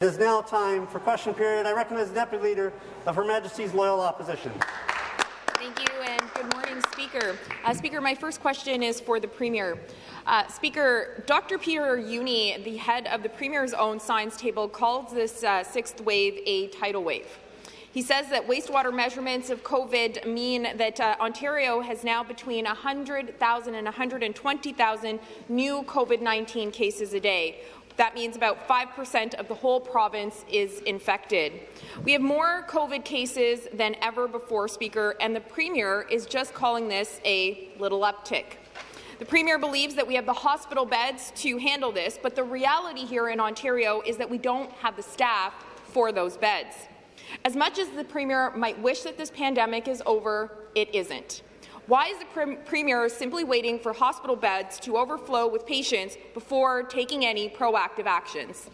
It is now time for question period. I recognize the Deputy Leader of Her Majesty's Loyal Opposition. Thank you, and good morning, Speaker. Uh, Speaker, my first question is for the Premier. Uh, Speaker, Dr. Peter Jüni, the head of the Premier's own science table, calls this uh, sixth wave a tidal wave. He says that wastewater measurements of COVID mean that uh, Ontario has now between 100,000 and 120,000 new COVID-19 cases a day, that means about 5% of the whole province is infected. We have more COVID cases than ever before, Speaker, and the Premier is just calling this a little uptick. The Premier believes that we have the hospital beds to handle this, but the reality here in Ontario is that we don't have the staff for those beds. As much as the Premier might wish that this pandemic is over, it isn't. Why is the Premier simply waiting for hospital beds to overflow with patients before taking any proactive actions?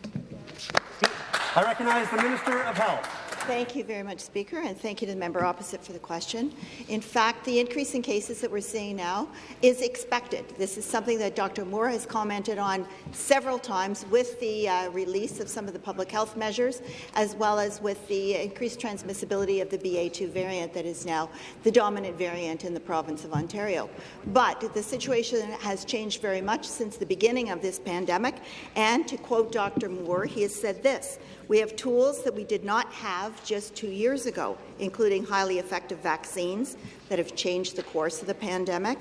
I recognize the Minister of Health. Thank you very much, Speaker, and thank you to the member opposite for the question. In fact, the increase in cases that we're seeing now is expected. This is something that Dr. Moore has commented on several times with the uh, release of some of the public health measures, as well as with the increased transmissibility of the BA2 variant that is now the dominant variant in the province of Ontario. But the situation has changed very much since the beginning of this pandemic, and to quote Dr. Moore, he has said this, we have tools that we did not have just two years ago, including highly effective vaccines that have changed the course of the pandemic,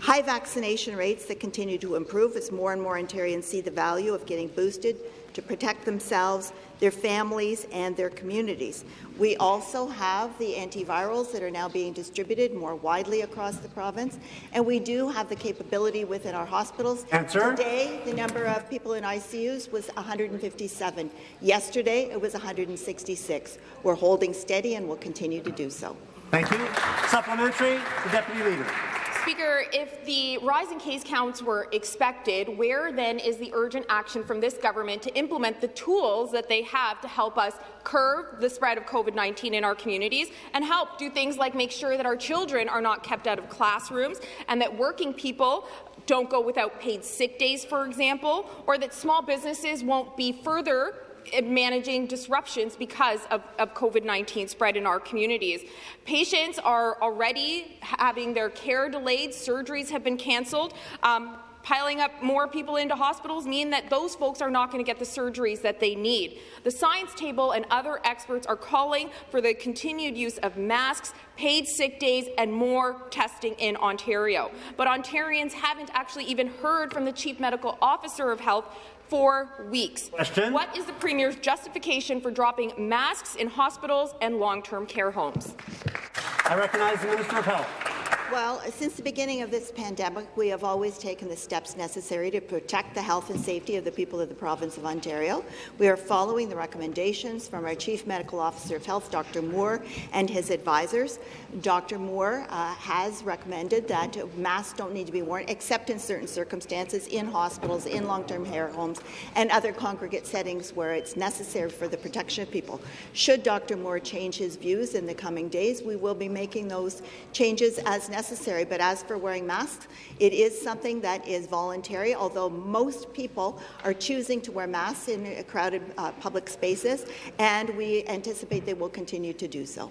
high vaccination rates that continue to improve as more and more Ontarians see the value of getting boosted to protect themselves, their families, and their communities. We also have the antivirals that are now being distributed more widely across the province, and we do have the capability within our hospitals. Answer. Today, the number of people in ICUs was 157. Yesterday, it was 166. We're holding steady and will continue to do so. Thank you. Supplementary, the Deputy Leader. Speaker, if the rise in case counts were expected, where then is the urgent action from this government to implement the tools that they have to help us curb the spread of COVID-19 in our communities and help do things like make sure that our children are not kept out of classrooms and that working people don't go without paid sick days, for example, or that small businesses won't be further managing disruptions because of, of COVID-19 spread in our communities. Patients are already having their care delayed, surgeries have been cancelled. Um, piling up more people into hospitals mean that those folks are not going to get the surgeries that they need. The science table and other experts are calling for the continued use of masks, paid sick days, and more testing in Ontario. But Ontarians haven't actually even heard from the Chief Medical Officer of Health for weeks. Question. What is the Premier's justification for dropping masks in hospitals and long-term care homes? I recognize the Minister of Health. Well, since the beginning of this pandemic, we have always taken the steps necessary to protect the health and safety of the people of the province of Ontario. We are following the recommendations from our Chief Medical Officer of Health, Dr. Moore, and his advisors. Dr. Moore uh, has recommended that masks don't need to be worn except in certain circumstances in hospitals, in long-term care homes, and other congregate settings where it's necessary for the protection of people. Should Dr. Moore change his views in the coming days, we will be making those changes as necessary. But as for wearing masks, it is something that is voluntary, although most people are choosing to wear masks in crowded uh, public spaces, and we anticipate they will continue to do so.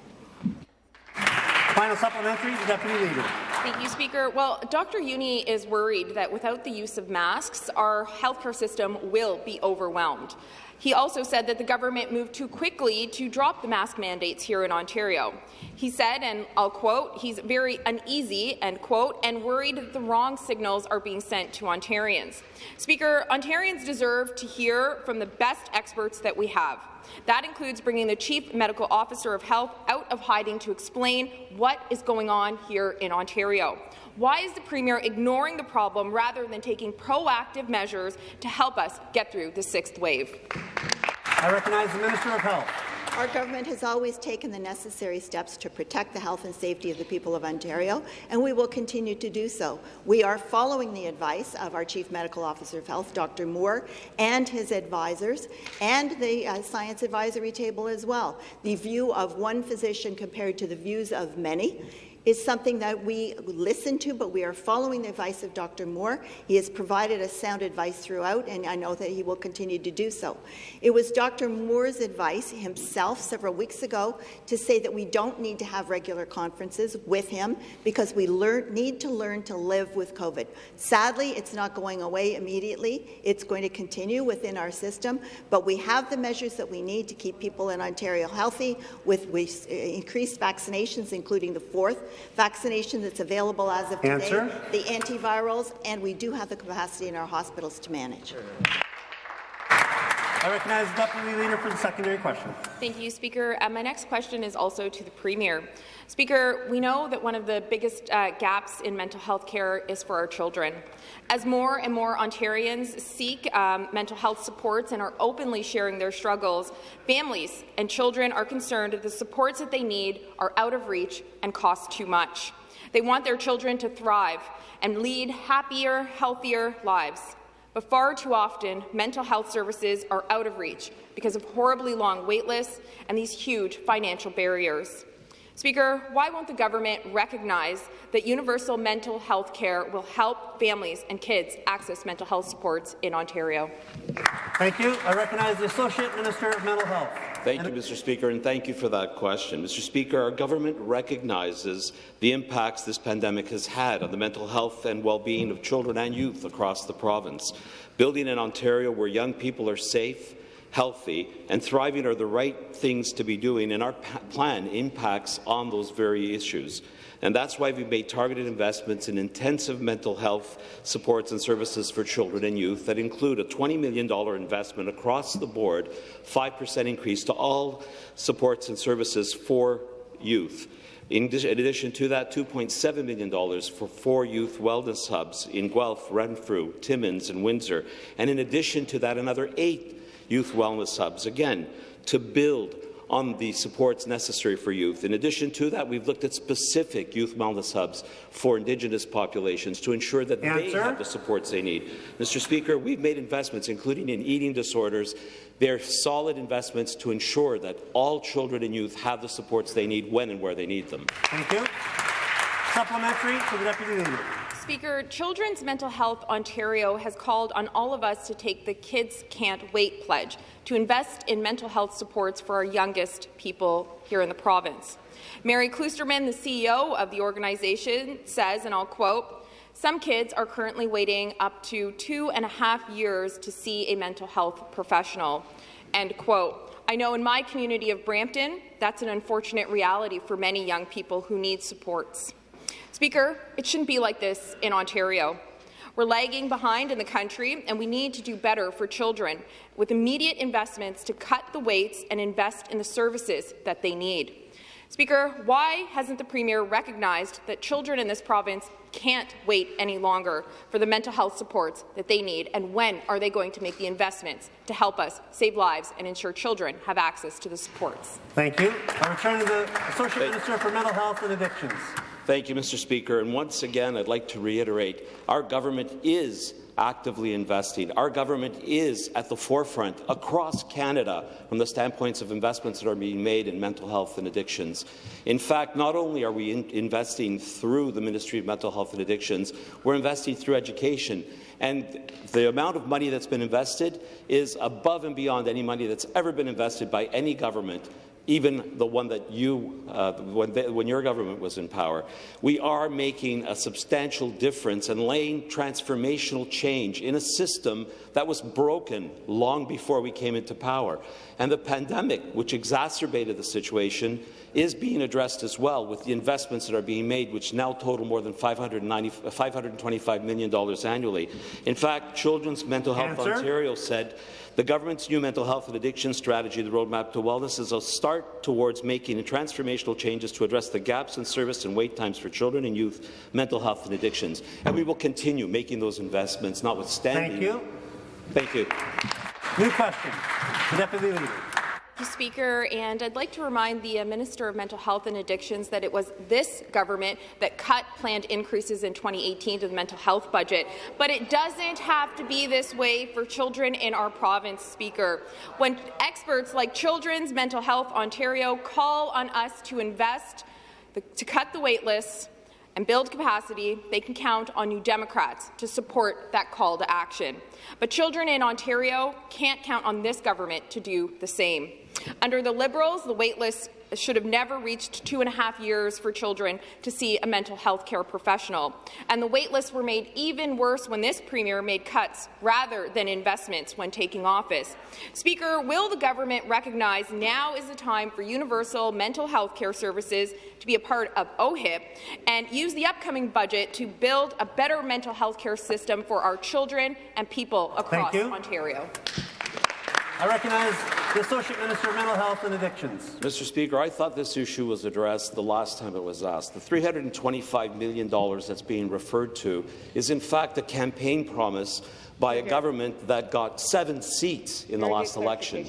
Final supplementary, the Deputy Leader. Thank you, Speaker. Well, Dr. Jüni is worried that without the use of masks, our healthcare system will be overwhelmed. He also said that the government moved too quickly to drop the mask mandates here in Ontario. He said, and I'll quote, he's very uneasy, end quote, and worried that the wrong signals are being sent to Ontarians. Speaker, Ontarians deserve to hear from the best experts that we have. That includes bringing the Chief Medical Officer of Health out of hiding to explain what is going on here in Ontario. Why is the Premier ignoring the problem rather than taking proactive measures to help us get through the sixth wave? I recognize the Minister of Health. Our government has always taken the necessary steps to protect the health and safety of the people of Ontario, and we will continue to do so. We are following the advice of our Chief Medical Officer of Health, Dr. Moore, and his advisors, and the uh, Science Advisory Table as well. The view of one physician compared to the views of many is something that we listen to, but we are following the advice of Dr. Moore. He has provided us sound advice throughout, and I know that he will continue to do so. It was Dr. Moore's advice himself several weeks ago to say that we don't need to have regular conferences with him because we learn, need to learn to live with COVID. Sadly, it's not going away immediately. It's going to continue within our system, but we have the measures that we need to keep people in Ontario healthy with, with increased vaccinations, including the fourth vaccination that's available as of today, Answer. the antivirals, and we do have the capacity in our hospitals to manage. I recognize the Deputy Leader for the secondary question. Thank you, Speaker. Uh, my next question is also to the Premier. Speaker, we know that one of the biggest uh, gaps in mental health care is for our children. As more and more Ontarians seek um, mental health supports and are openly sharing their struggles, families and children are concerned that the supports that they need are out of reach and cost too much. They want their children to thrive and lead happier, healthier lives. But far too often, mental health services are out of reach because of horribly long wait lists and these huge financial barriers. Speaker, why won't the government recognize that universal mental health care will help families and kids access mental health supports in Ontario? Thank you. I recognize the Associate Minister of Mental Health. Thank you, Mr. Speaker, and thank you for that question. Mr. Speaker, our government recognizes the impacts this pandemic has had on the mental health and well-being of children and youth across the province. Building in Ontario where young people are safe, healthy, and thriving are the right things to be doing, and our plan impacts on those very issues. And that's why we've made targeted investments in intensive mental health supports and services for children and youth that include a $20 million investment across the board, 5% increase to all supports and services for youth. In addition to that, $2.7 million for four youth wellness hubs in Guelph, Renfrew, Timmins and Windsor. And in addition to that, another eight youth wellness hubs, again, to build on the supports necessary for youth. In addition to that, we've looked at specific youth wellness hubs for Indigenous populations to ensure that Answer. they have the supports they need. Mr. Speaker, we've made investments, including in eating disorders. They're solid investments to ensure that all children and youth have the supports they need when and where they need them. Thank you. Supplementary to the Deputy Leader. Speaker, Children's Mental Health Ontario has called on all of us to take the Kids Can't Wait pledge to invest in mental health supports for our youngest people here in the province. Mary Kloosterman, the CEO of the organization, says, and I'll quote, some kids are currently waiting up to two and a half years to see a mental health professional. End quote. I know in my community of Brampton, that's an unfortunate reality for many young people who need supports. Speaker, it shouldn't be like this in Ontario. We're lagging behind in the country, and we need to do better for children with immediate investments to cut the waits and invest in the services that they need. Speaker, why hasn't the Premier recognized that children in this province can't wait any longer for the mental health supports that they need, and when are they going to make the investments to help us save lives and ensure children have access to the supports? Thank you. I return to the Associate Minister for Mental Health and Addictions. Thank you, Mr. Speaker. And once again, I'd like to reiterate, our government is actively investing. Our government is at the forefront across Canada from the standpoints of investments that are being made in mental health and addictions. In fact, not only are we in investing through the Ministry of Mental Health and Addictions, we're investing through education. And the amount of money that's been invested is above and beyond any money that's ever been invested by any government even the one that you, uh, when, they, when, your government was in power. We are making a substantial difference and laying transformational change in a system that was broken long before we came into power. And the pandemic, which exacerbated the situation, is being addressed as well with the investments that are being made, which now total more than $525 million annually. In fact, Children's Mental Health Answer. Ontario said the government's new mental health and addiction strategy, the Roadmap to Wellness, is a start towards making transformational changes to address the gaps in service and wait times for children and youth mental health and addictions. And we will continue making those investments, notwithstanding. Thank you. Thank you. New question. The Deputy Leader. Speaker, and I'd like to remind the uh, Minister of Mental Health and Addictions that it was this government that cut planned increases in 2018 to the mental health budget. But it doesn't have to be this way for children in our province, Speaker. When experts like Children's Mental Health Ontario call on us to invest to cut the wait lists and build capacity, they can count on New Democrats to support that call to action. But children in Ontario can't count on this government to do the same. Under the Liberals, the waitlist should have never reached two and a half years for children to see a mental health care professional. And the waitlists were made even worse when this Premier made cuts rather than investments when taking office. Speaker, will the government recognize now is the time for universal mental health care services to be a part of OHIP and use the upcoming budget to build a better mental health care system for our children and people across Ontario? I recognize the Associate Minister of Mental Health and Addictions. Mr. Speaker, I thought this issue was addressed the last time it was asked. The $325 million that's being referred to is in fact a campaign promise by a government that got seven seats in the last election.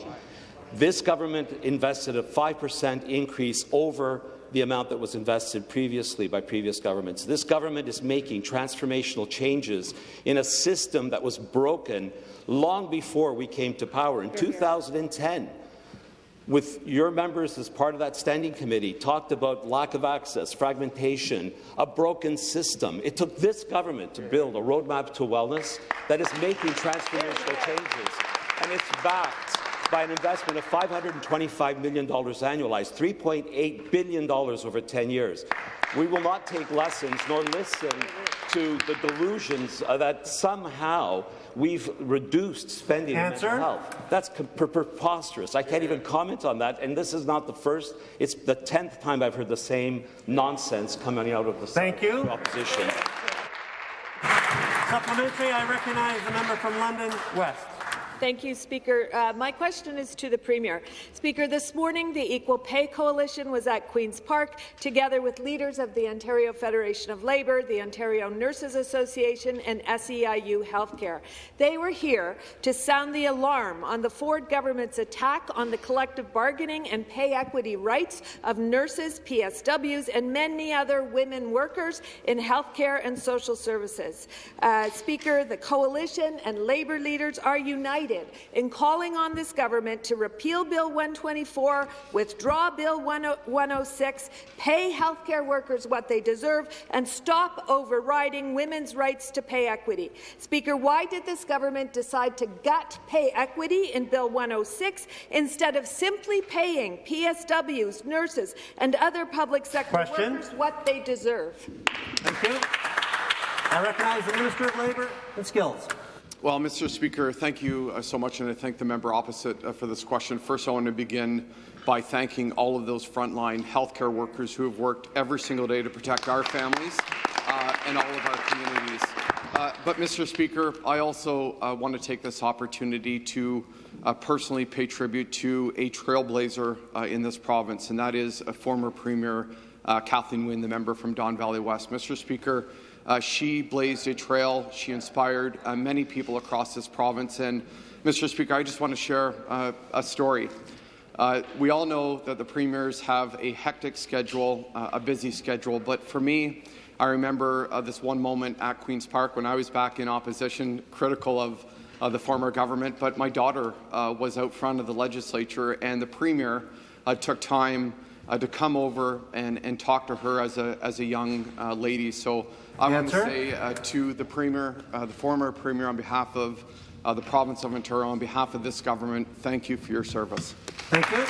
This government invested a 5% increase over the amount that was invested previously by previous governments. This government is making transformational changes in a system that was broken long before we came to power. In 2010, with your members as part of that standing committee, talked about lack of access, fragmentation, a broken system. It took this government to build a roadmap to wellness that is making transformational changes, and it's backed by an investment of $525 million annualized, $3.8 billion over 10 years. We will not take lessons nor listen to the delusions uh, that somehow we've reduced spending Answer. on mental health. That's preposterous. I can't even comment on that. And this is not the first, it's the 10th time I've heard the same nonsense coming out of the Thank you. opposition. Supplementary, I recognize the member from London West. Thank you, Speaker. Uh, my question is to the Premier. Speaker, this morning the Equal Pay Coalition was at Queen's Park together with leaders of the Ontario Federation of Labour, the Ontario Nurses Association and SEIU Healthcare. They were here to sound the alarm on the Ford government's attack on the collective bargaining and pay equity rights of nurses, PSWs and many other women workers in healthcare and social services. Uh, Speaker, the coalition and labour leaders are united united in calling on this government to repeal Bill 124, withdraw Bill 106, pay healthcare workers what they deserve, and stop overriding women's rights to pay equity. Speaker, why did this government decide to gut pay equity in Bill 106 instead of simply paying PSWs, nurses, and other public sector Question. workers what they deserve? Thank you. I recognize the Minister of Labour and Skills. Well, Mr. Speaker, thank you uh, so much, and I thank the member opposite uh, for this question. First, I want to begin by thanking all of those frontline healthcare workers who have worked every single day to protect our families uh, and all of our communities. Uh, but, Mr. Speaker, I also uh, want to take this opportunity to uh, personally pay tribute to a trailblazer in this province, and that is a former Premier Kathleen Wynne, the member from Don Valley West. Mr. Speaker, uh, she blazed a trail. She inspired uh, many people across this province. And, Mr. Speaker, I just want to share uh, a story. Uh, we all know that the premiers have a hectic schedule, uh, a busy schedule, but for me, I remember uh, this one moment at Queen's Park when I was back in opposition, critical of the former government, but my daughter was out front of the legislature and the premier took time to come over and, and talk to her as a, as a young lady. So I want to say uh, to the Premier, uh, the former Premier, on behalf of uh, the province of Ontario, on behalf of this government, thank you for your service. Thank you.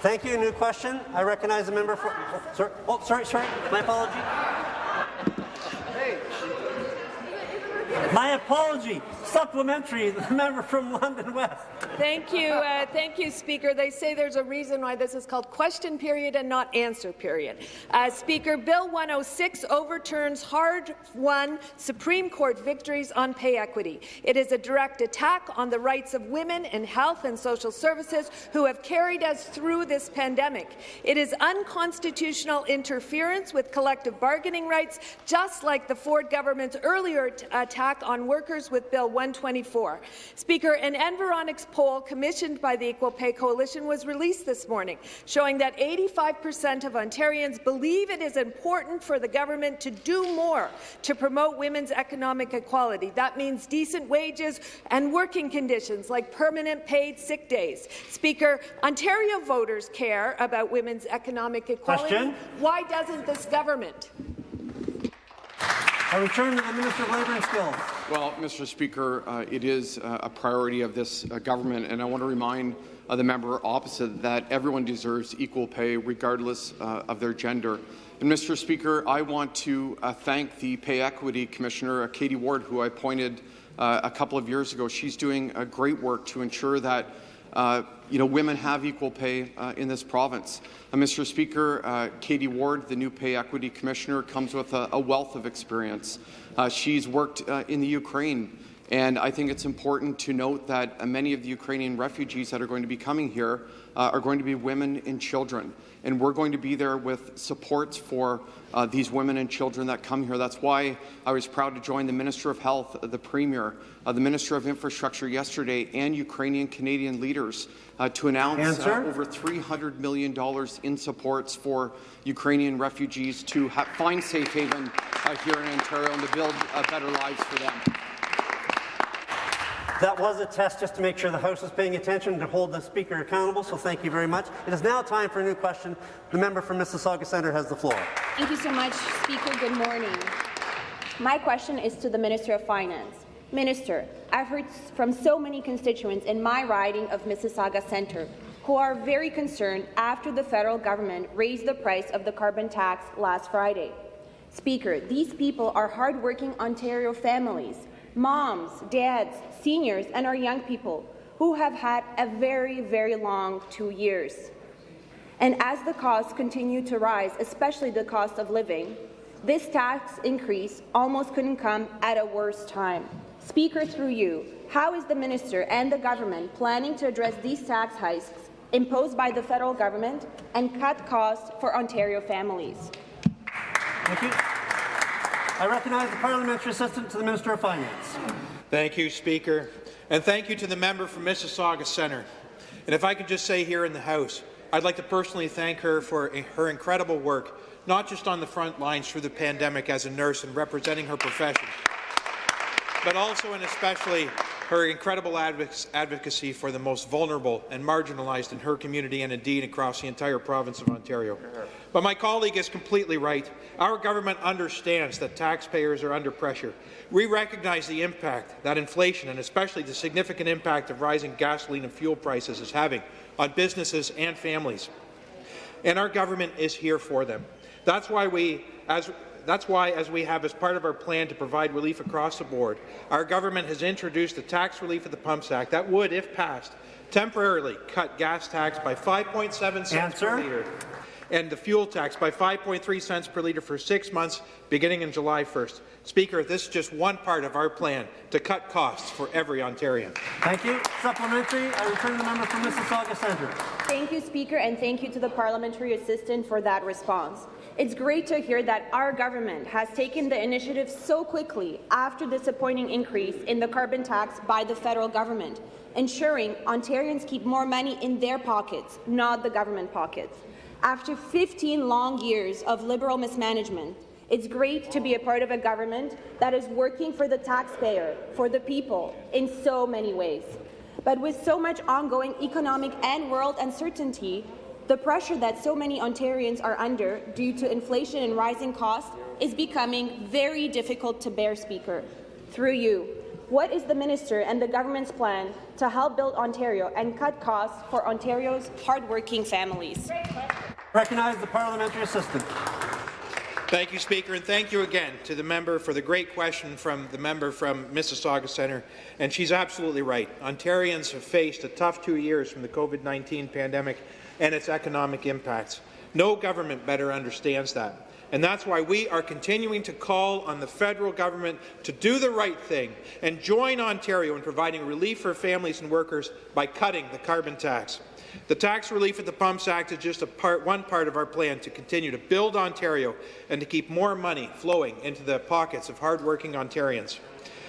Thank you. New question. I recognize the member for. Oh, sorry. Oh, sorry. Sorry. My apology. My apology. Supplementary, the member from London West. Thank you. Uh, thank you, Speaker. They say there's a reason why this is called question period and not answer period. Uh, Speaker, Bill 106 overturns hard-won Supreme Court victories on pay equity. It is a direct attack on the rights of women in health and social services who have carried us through this pandemic. It is unconstitutional interference with collective bargaining rights, just like the Ford government's earlier attack on workers with Bill 1 124. Speaker, an Environics poll commissioned by the Equal Pay Coalition was released this morning, showing that 85% of Ontarians believe it is important for the government to do more to promote women's economic equality. That means decent wages and working conditions like permanent paid sick days. Speaker, Ontario voters care about women's economic equality. Question? Why doesn't this government? I return to the Minister of Labour and Skills. Well, Mr. Speaker, uh, it is uh, a priority of this uh, government, and I want to remind uh, the member opposite that everyone deserves equal pay regardless uh, of their gender. And Mr. Speaker, I want to uh, thank the Pay Equity Commissioner, Katie Ward, who I appointed a couple of years ago. She's doing great work to ensure that uh, you know, women have equal pay uh, in this province. Uh, Mr. Speaker, uh, Katie Ward, the new Pay Equity Commissioner, comes with a, a wealth of experience. Uh, she's worked in the Ukraine, and I think it's important to note that many of the Ukrainian refugees that are going to be coming here are going to be women and children and we're going to be there with supports for uh, these women and children that come here. That's why I was proud to join the Minister of Health, the Premier, uh, the Minister of Infrastructure yesterday, and Ukrainian Canadian leaders uh, to announce uh, over $300 million in supports for Ukrainian refugees to find safe haven uh, here in Ontario and to build uh, better lives for them. That was a test just to make sure the House is paying attention to hold the Speaker accountable, so thank you very much. It is now time for a new question. The member from Mississauga Centre has the floor. Thank you so much, Speaker. Good morning. My question is to the Minister of Finance. Minister, I've heard from so many constituents in my riding of Mississauga Centre who are very concerned after the federal government raised the price of the carbon tax last Friday. Speaker, these people are hardworking Ontario families moms, dads, seniors, and our young people who have had a very, very long two years. And as the costs continue to rise, especially the cost of living, this tax increase almost couldn't come at a worse time. Speaker, through you, how is the minister and the government planning to address these tax hikes imposed by the federal government and cut costs for Ontario families? Thank you. I recognize the Parliamentary Assistant to the Minister of Finance. Thank you, Speaker. And thank you to the member from Mississauga Centre. And if I could just say here in the House, I'd like to personally thank her for her incredible work, not just on the front lines through the pandemic as a nurse and representing her profession, but also and especially her incredible advocacy for the most vulnerable and marginalized in her community and indeed across the entire province of Ontario. But my colleague is completely right. Our government understands that taxpayers are under pressure. We recognize the impact that inflation and especially the significant impact of rising gasoline and fuel prices is having on businesses and families. And our government is here for them. That's why we, as that's why, as we have as part of our plan to provide relief across the board, our government has introduced the Tax Relief of the Pumps Act that would, if passed, temporarily cut gas tax by 5.7 cents Answer. per litre and the fuel tax by 5.3 cents per litre for six months beginning in July 1st. Speaker, this is just one part of our plan to cut costs for every Ontarian. Thank you. Supplementary. I return the member from Mississauga Centre. Thank you, Speaker, and thank you to the parliamentary assistant for that response. It's great to hear that our government has taken the initiative so quickly after the disappointing increase in the carbon tax by the federal government, ensuring Ontarians keep more money in their pockets, not the government pockets. After 15 long years of Liberal mismanagement, it's great to be a part of a government that is working for the taxpayer, for the people, in so many ways. But with so much ongoing economic and world uncertainty, the pressure that so many Ontarians are under due to inflation and rising costs is becoming very difficult to bear, Speaker. Through you, what is the minister and the government's plan to help build Ontario and cut costs for Ontario's hardworking families? Recognize the parliamentary assistant. Thank you, Speaker, and thank you again to the member for the great question from the member from Mississauga Centre. And she's absolutely right. Ontarians have faced a tough two years from the COVID-19 pandemic and its economic impacts. No government better understands that. And that's why we are continuing to call on the federal government to do the right thing and join Ontario in providing relief for families and workers by cutting the carbon tax. The Tax Relief at the Pumps Act is just part, one part of our plan to continue to build Ontario and to keep more money flowing into the pockets of hardworking Ontarians.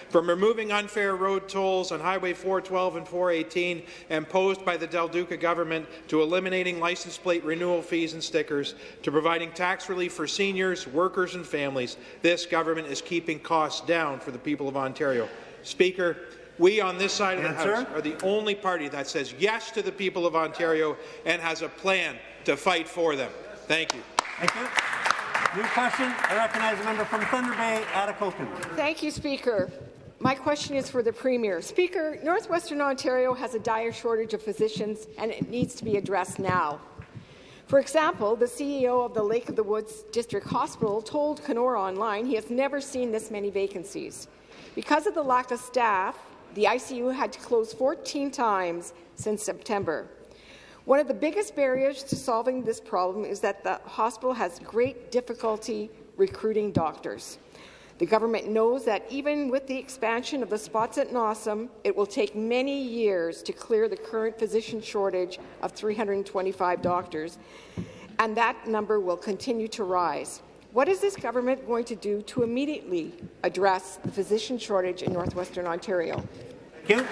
From removing unfair road tolls on Highway 412 and 418 imposed by the Del Duca government to eliminating license plate renewal fees and stickers to providing tax relief for seniors, workers and families, this government is keeping costs down for the people of Ontario. Speaker, we on this side of the Answer. House are the only party that says yes to the people of Ontario and has a plan to fight for them. Thank you. Thank you. New question. I recognize the member from Thunder Bay, Atikokan. Thank you, Speaker. My question is for the Premier. Speaker, Northwestern Ontario has a dire shortage of physicians, and it needs to be addressed now. For example, the CEO of the Lake of the Woods District Hospital told Kenora Online he has never seen this many vacancies. Because of the lack of staff, the ICU had to close 14 times since September. One of the biggest barriers to solving this problem is that the hospital has great difficulty recruiting doctors. The government knows that even with the expansion of the spots at NOSM, it will take many years to clear the current physician shortage of 325 doctors, and that number will continue to rise. What is this government going to do to immediately address the physician shortage in northwestern Ontario? Thank you.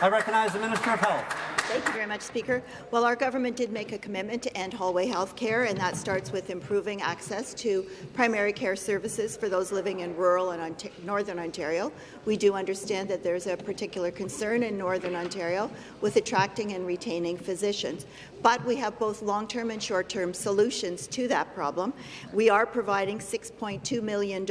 I recognize the Minister of Health. Thank you very much, Speaker. Well, our government did make a commitment to end hallway health care, and that starts with improving access to primary care services for those living in rural and Ont Northern Ontario. We do understand that there's a particular concern in Northern Ontario with attracting and retaining physicians. But we have both long-term and short-term solutions to that problem. We are providing $6.2 million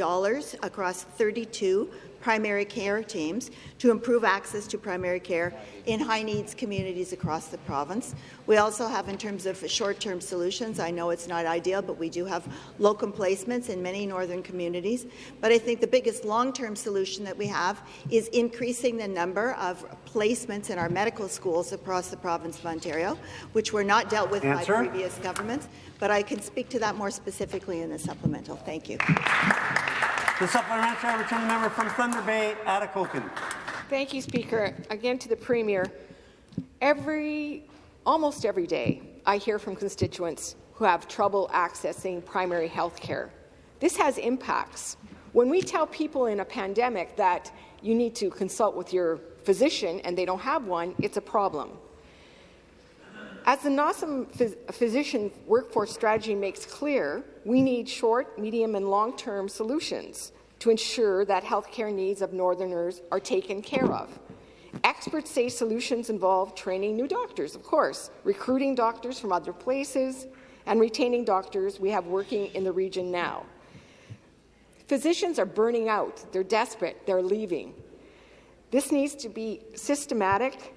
across 32 primary care teams to improve access to primary care in high-needs communities across the province. We also have, in terms of short-term solutions, I know it's not ideal, but we do have locum placements in many northern communities. But I think the biggest long-term solution that we have is increasing the number of placements in our medical schools across the province of Ontario, which were not dealt with Answer. by previous governments. But I can speak to that more specifically in the supplemental. Thank you. The supplementary, I return the member from Thunder Bay, Atikokan. Thank you, Speaker. Again to the Premier. Every, almost every day, I hear from constituents who have trouble accessing primary health care. This has impacts. When we tell people in a pandemic that you need to consult with your physician and they don't have one, it's a problem. As the NOSM phys physician workforce strategy makes clear, we need short, medium, and long-term solutions to ensure that healthcare needs of Northerners are taken care of. Experts say solutions involve training new doctors, of course, recruiting doctors from other places, and retaining doctors we have working in the region now. Physicians are burning out. They're desperate. They're leaving. This needs to be systematic,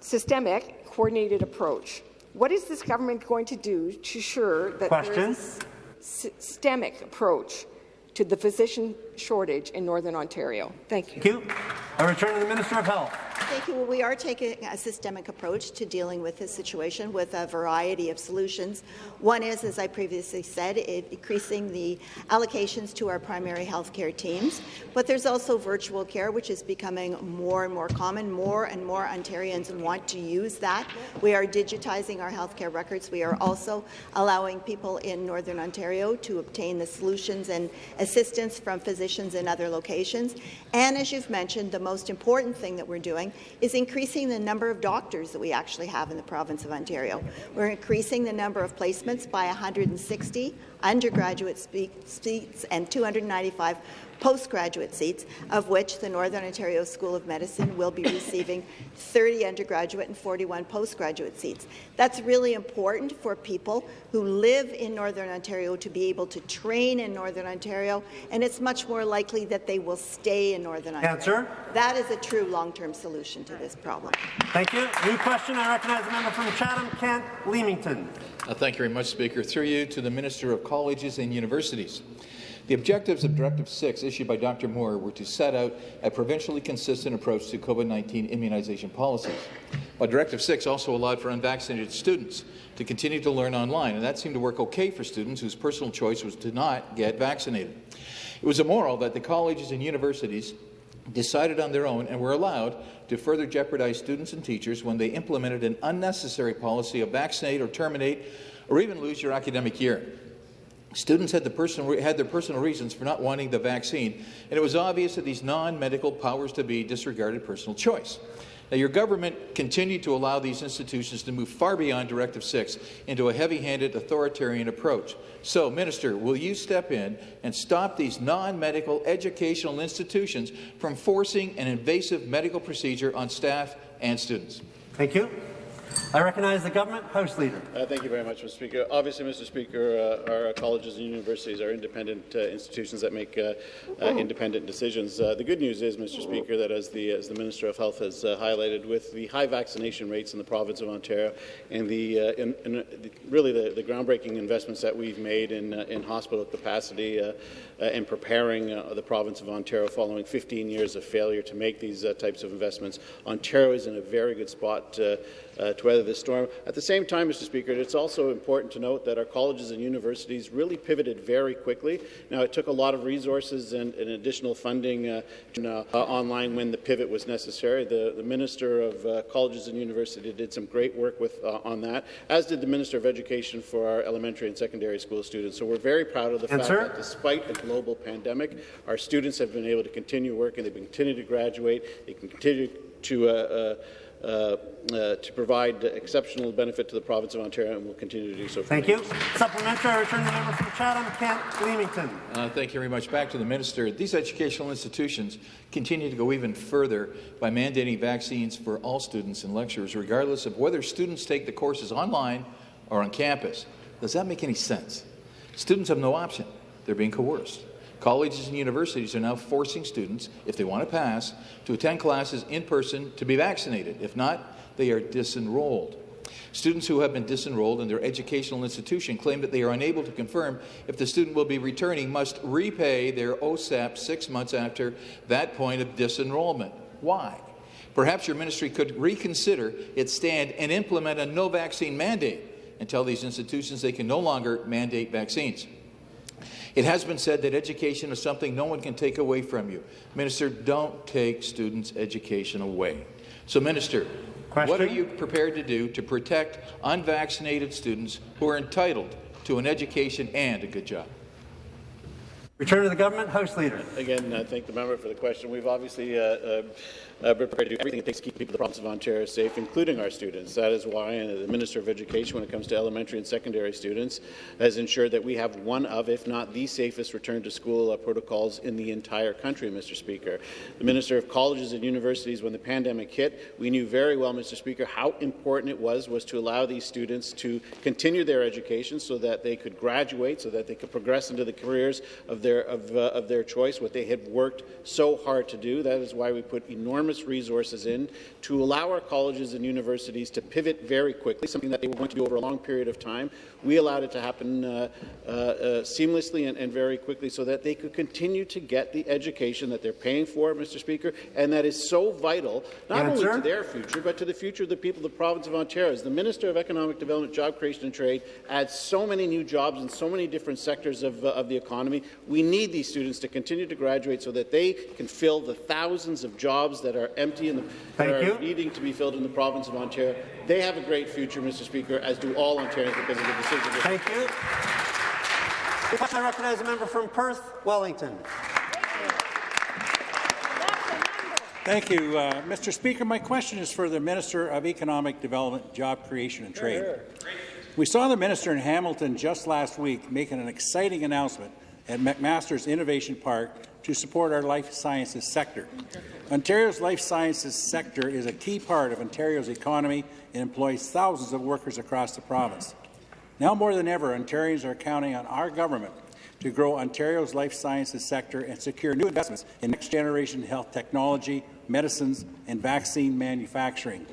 systemic, coordinated approach. What is this government going to do to ensure that there Question. is a systemic approach to the physician shortage in Northern Ontario? Thank you. Thank you. I return to the Minister of Health. Thank you. Well, we are taking a systemic approach to dealing with this situation with a variety of solutions. One is, as I previously said, increasing the allocations to our primary health care teams. But there's also virtual care, which is becoming more and more common. More and more Ontarians want to use that. We are digitizing our health care records. We are also allowing people in Northern Ontario to obtain the solutions and assistance from physicians in other locations. And as you've mentioned, the most important thing that we're doing is increasing the number of doctors that we actually have in the province of Ontario. We're increasing the number of placements by 160 undergraduate seats and 295 postgraduate seats, of which the Northern Ontario School of Medicine will be receiving 30 undergraduate and 41 postgraduate seats. That's really important for people who live in Northern Ontario to be able to train in Northern Ontario, and it's much more likely that they will stay in Northern Ontario. Answer. That is a true long-term solution to this problem. Thank you. New question. I recognize the member from Chatham, Kent, Leamington. Uh, thank you very much, Speaker. Through you to the Minister of Colleges and Universities. The objectives of Directive 6 issued by Dr. Moore were to set out a provincially consistent approach to COVID-19 immunization policies. But Directive 6 also allowed for unvaccinated students to continue to learn online, and that seemed to work okay for students whose personal choice was to not get vaccinated. It was immoral that the colleges and universities decided on their own and were allowed to further jeopardize students and teachers when they implemented an unnecessary policy of vaccinate or terminate or even lose your academic year. Students had, the personal, had their personal reasons for not wanting the vaccine, and it was obvious that these non-medical powers to be disregarded personal choice. Now, your government continued to allow these institutions to move far beyond Directive 6 into a heavy-handed authoritarian approach. So, Minister, will you step in and stop these non-medical educational institutions from forcing an invasive medical procedure on staff and students? Thank you. I recognize the government House Leader. Uh, thank you very much, Mr. Speaker. Obviously, Mr. Speaker, uh, our colleges and universities are independent uh, institutions that make uh, uh, independent decisions. Uh, the good news is, Mr. Speaker, that as the as the Minister of Health has highlighted, with the high vaccination rates in the province of Ontario and the, in, in, the really the, the, groundbreaking investments that we've made in in hospital capacity and preparing the province of Ontario following 15 years of failure to make these types of investments, Ontario is in a very good spot uh, to weather this storm. At the same time, Mr. Speaker, it's also important to note that our colleges and universities really pivoted very quickly. Now, it took a lot of resources and, and additional funding uh, uh, online when the pivot was necessary. The, the Minister of uh, Colleges and Universities did some great work with, uh, on that, as did the Minister of Education for our elementary and secondary school students. So we're very proud of the fact that despite a global pandemic, our students have been able to continue working, they've been continue to graduate, they can continue to uh, uh, uh, uh, to provide exceptional benefit to the province of Ontario and will continue to do so. Thank you. Supplementary, I return the member from Chatham, Kent, Leamington. Uh, thank you very much. Back to the minister. These educational institutions continue to go even further by mandating vaccines for all students and lecturers, regardless of whether students take the courses online or on campus. Does that make any sense? Students have no option. They're being coerced. Colleges and universities are now forcing students, if they want to pass, to attend classes in person to be vaccinated. If not, they are disenrolled. Students who have been disenrolled in their educational institution claim that they are unable to confirm if the student will be returning must repay their OSAP six months after that point of disenrollment. Why? Perhaps your ministry could reconsider its stand and implement a no vaccine mandate and tell these institutions they can no longer mandate vaccines. It has been said that education is something no one can take away from you. Minister, don't take students' education away. So, Minister, Question? what are you prepared to do to protect unvaccinated students who are entitled to an education and a good job? Return to the government. House Leader. Again, I uh, thank the member for the question. We've obviously uh, uh, uh, prepared to do everything it takes to keep people in the province of Ontario safe, including our students. That is why the Minister of Education, when it comes to elementary and secondary students, has ensured that we have one of, if not the safest return to school uh, protocols in the entire country, Mr. Speaker. The Minister of Colleges and Universities, when the pandemic hit, we knew very well, Mr. Speaker, how important it was was to allow these students to continue their education so that they could graduate, so that they could progress into the careers of their of, uh, of their choice, what they had worked so hard to do. That is why we put enormous enormous resources in to allow our colleges and universities to pivot very quickly, something that they were going to do over a long period of time. We allowed it to happen uh, uh, uh, seamlessly and, and, very quickly so that they could continue to get the education that they're paying for, Mr. Speaker, and that is so vital, not Answer. only to their future, but to the future of the people of the province of Ontario. As the Minister of Economic Development, Job Creation and Trade adds so many new jobs in so many different sectors of, uh, of the economy, we need these students to continue to graduate so that they can fill the thousands of jobs that are empty and that are needing to be filled in the province of Ontario. They have a great future, Mr. Speaker, as do all Ontarians because of the decisions. Thank you. I recognize a member from Perth, Wellington. Thank you, uh, Mr. Speaker. My question is for the Minister of Economic Development, Job Creation and Trade. We saw the minister in Hamilton just last week making an exciting announcement at McMaster's Innovation Park to support our life sciences sector. Ontario's life sciences sector is a key part of Ontario's economy and employs thousands of workers across the province. Now more than ever, Ontarians are counting on our government to grow Ontario's life sciences sector and secure new investments in next-generation health technology, medicines, and vaccine manufacturing.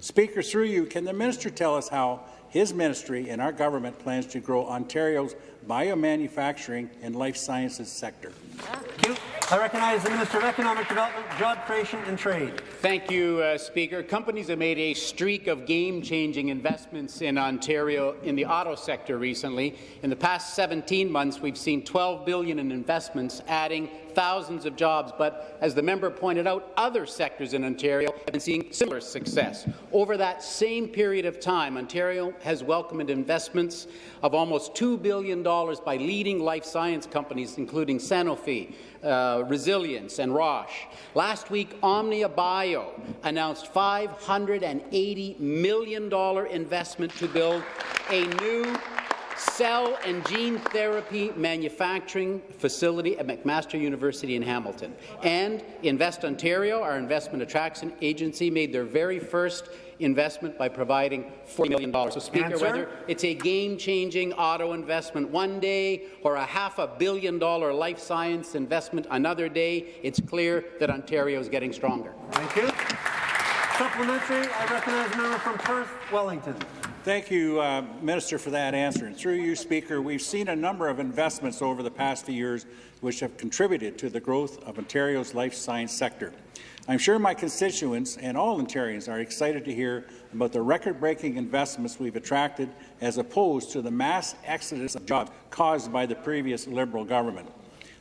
Speaker, through you, can the minister tell us how his ministry and our government plans to grow Ontario's biomanufacturing and life sciences sector? Thank you. I recognize the Minister of Economic Development, Job Creation and Trade. Thank you, uh, Speaker. Companies have made a streak of game-changing investments in Ontario in the auto sector recently. In the past 17 months, we've seen 12 billion in investments, adding thousands of jobs. But as the member pointed out, other sectors in Ontario have been seeing similar success. Over that same period of time, Ontario has welcomed investments of almost $2 billion by leading life science companies, including Sanofi, uh, Resilience and Roche. Last week, Omnia Bio announced $580 million investment to build a new cell and gene therapy manufacturing facility at McMaster University in Hamilton. And Invest Ontario, our investment attraction agency, made their very first investment by providing $40 million. So, Speaker, Answer. whether it's a game-changing auto investment one day or a half a billion dollar life science investment another day, it's clear that Ontario is getting stronger. Thank you. Supplementary, I recognize the member from Perth, Wellington. Thank you, uh, Minister, for that answer. And through you, Speaker, we've seen a number of investments over the past few years which have contributed to the growth of Ontario's life science sector. I'm sure my constituents and all Ontarians are excited to hear about the record-breaking investments we've attracted as opposed to the mass exodus of jobs caused by the previous Liberal government.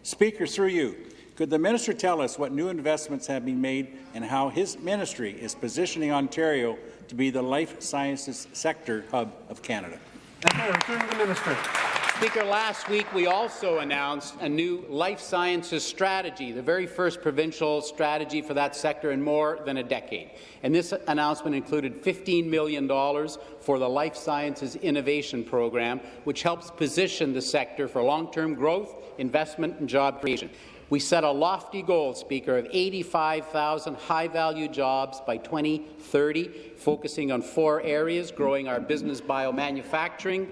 Speaker, through you, could the minister tell us what new investments have been made and how his ministry is positioning Ontario to be the life sciences sector hub of Canada? Thank you. Minister. Speaker, last week we also announced a new life sciences strategy, the very first provincial strategy for that sector in more than a decade. And this announcement included $15 million for the Life Sciences Innovation Program, which helps position the sector for long-term growth, investment and job creation. We set a lofty goal, Speaker, of 85,000 high-value jobs by 2030, focusing on four areas, growing our business biomanufacturing,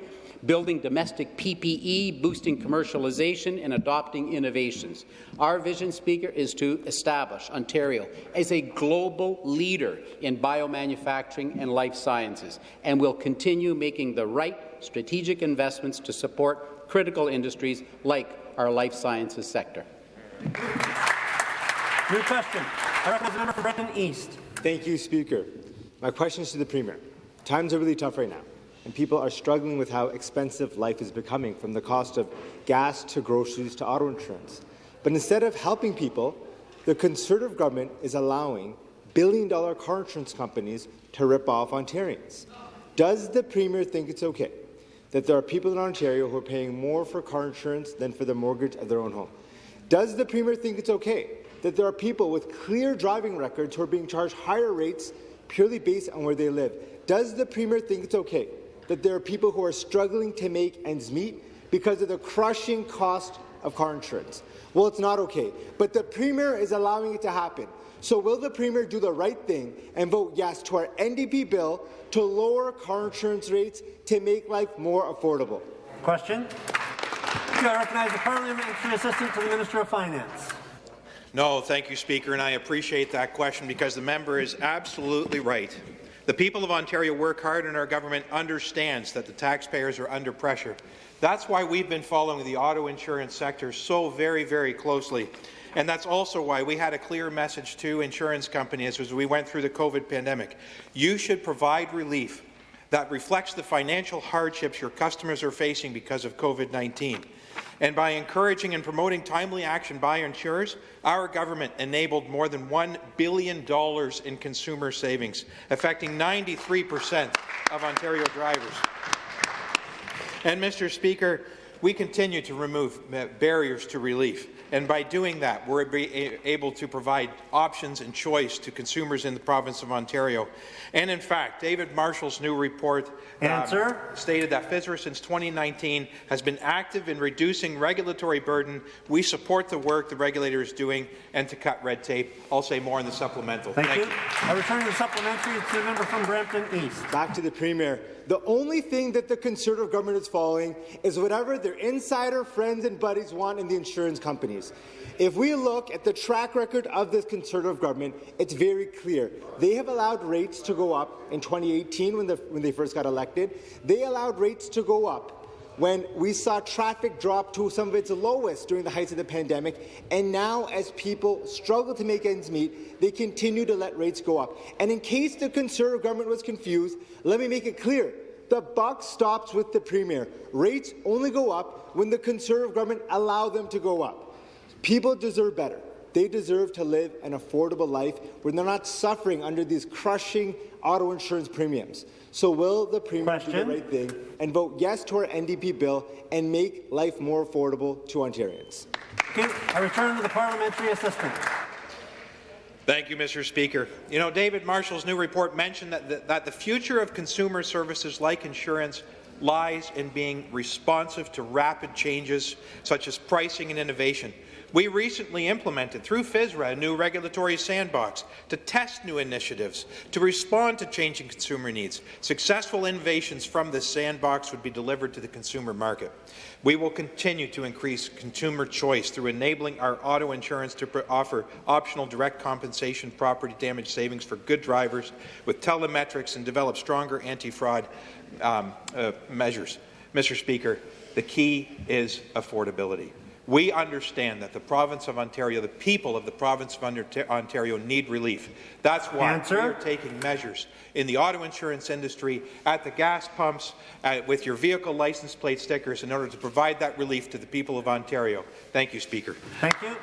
building domestic PPE, boosting commercialization, and adopting innovations. Our vision, Speaker, is to establish Ontario as a global leader in biomanufacturing and life sciences, and will continue making the right strategic investments to support critical industries like our life sciences sector. New question. I recognize the member from Brampton East. Thank you, Speaker. My question is to the Premier. Times are really tough right now, and people are struggling with how expensive life is becoming, from the cost of gas to groceries to auto insurance. But instead of helping people, the Conservative government is allowing billion-dollar car insurance companies to rip off Ontarians. Does the Premier think it's okay that there are people in Ontario who are paying more for car insurance than for the mortgage of their own home? Does the Premier think it's okay that there are people with clear driving records who are being charged higher rates purely based on where they live? Does the Premier think it's okay that there are people who are struggling to make ends meet because of the crushing cost of car insurance? Well, it's not okay, but the Premier is allowing it to happen. So will the Premier do the right thing and vote yes to our NDP bill to lower car insurance rates to make life more affordable? Question. Do I recognize the Parliamentary Assistant to the Minister of Finance. No, thank you, Speaker, and I appreciate that question because the member is absolutely right. The people of Ontario work hard and our government understands that the taxpayers are under pressure. That's why we've been following the auto insurance sector so very, very closely. And that's also why we had a clear message to insurance companies as we went through the COVID pandemic. You should provide relief that reflects the financial hardships your customers are facing because of COVID-19. And by encouraging and promoting timely action by insurers, our government enabled more than $1 billion in consumer savings, affecting 93 per cent of Ontario drivers. And, Mr. Speaker, we continue to remove barriers to relief. And by doing that, we're able to provide options and choice to consumers in the province of Ontario. And in fact, David Marshall's new report um, stated that FSRA since 2019 has been active in reducing regulatory burden. We support the work the regulator is doing and to cut red tape. I'll say more in the supplemental. Thank, Thank you. you. I return to the supplementary to the member from Brampton East. Back to the Premier. The only thing that the Conservative government is following is whatever their insider friends and buddies want in the insurance companies. If we look at the track record of this Conservative government, it's very clear. They have allowed rates to go up in 2018 when, the, when they first got elected. They allowed rates to go up when we saw traffic drop to some of its lowest during the heights of the pandemic, and now as people struggle to make ends meet, they continue to let rates go up. And in case the Conservative government was confused, let me make it clear. The buck stops with the Premier. Rates only go up when the Conservative government allow them to go up. People deserve better. They deserve to live an affordable life where they're not suffering under these crushing auto insurance premiums. So will the Premier Question. do the right thing and vote yes to our NDP bill and make life more affordable to Ontarians? Okay, I return to the parliamentary assistant. Thank you, Mr. Speaker. You know, David Marshall's new report mentioned that the, that the future of consumer services like insurance lies in being responsive to rapid changes such as pricing and innovation. We recently implemented, through FSRA, a new regulatory sandbox to test new initiatives, to respond to changing consumer needs. Successful innovations from this sandbox would be delivered to the consumer market. We will continue to increase consumer choice through enabling our auto insurance to offer optional direct compensation property damage savings for good drivers with telematics and develop stronger anti-fraud um, uh, measures. Mr. Speaker, the key is affordability. We understand that the province of Ontario, the people of the province of Ontario need relief. That's why Answer. we are taking measures in the auto insurance industry, at the gas pumps, uh, with your vehicle license plate stickers in order to provide that relief to the people of Ontario. Thank you, Speaker. Thank you.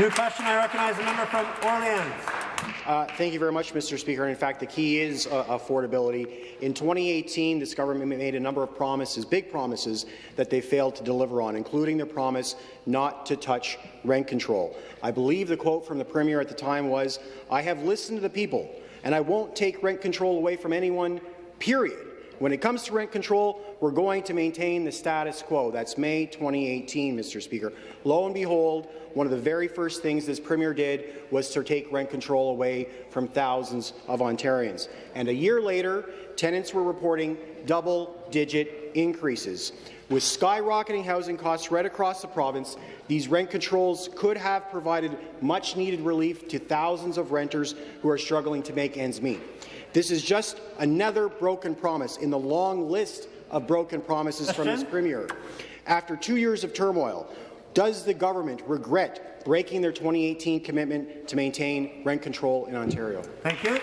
New question. I recognize the member from Orleans. Uh, thank you very much, Mr. Speaker. In fact, the key is uh, affordability. In 2018, this government made a number of promises, big promises, that they failed to deliver on, including their promise not to touch rent control. I believe the quote from the Premier at the time was, I have listened to the people, and I won't take rent control away from anyone, period. When it comes to rent control, we're going to maintain the status quo. That's May 2018, Mr. Speaker. Lo and behold, one of the very first things this Premier did was to take rent control away from thousands of Ontarians. And a year later, tenants were reporting double-digit increases. With skyrocketing housing costs right across the province, these rent controls could have provided much-needed relief to thousands of renters who are struggling to make ends meet. This is just another broken promise in the long list of broken promises from this uh-huh. Premier. After two years of turmoil, does the government regret breaking their 2018 commitment to maintain rent control in Ontario? Thank you.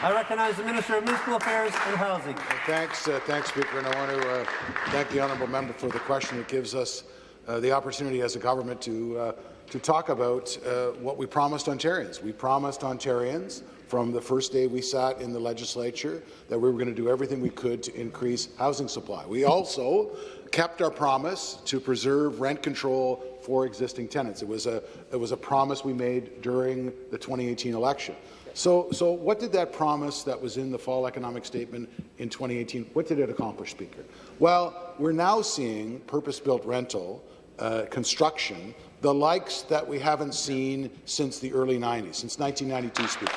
I recognize the Minister of Municipal Affairs and Housing. Well, thanks, uh, thanks, Speaker, and I want to uh, thank the honourable member for the question. It gives us uh, the opportunity as a government to uh, to talk about uh, what we promised Ontarians. We promised Ontarians from the first day we sat in the legislature that we were going to do everything we could to increase housing supply. We also kept our promise to preserve rent control for existing tenants. It was a, it was a promise we made during the 2018 election. So, so what did that promise that was in the fall economic statement in 2018, what did it accomplish, Speaker? Well, we're now seeing purpose-built rental uh, construction, the likes that we haven't seen since the early 90s, since 1992, Speaker.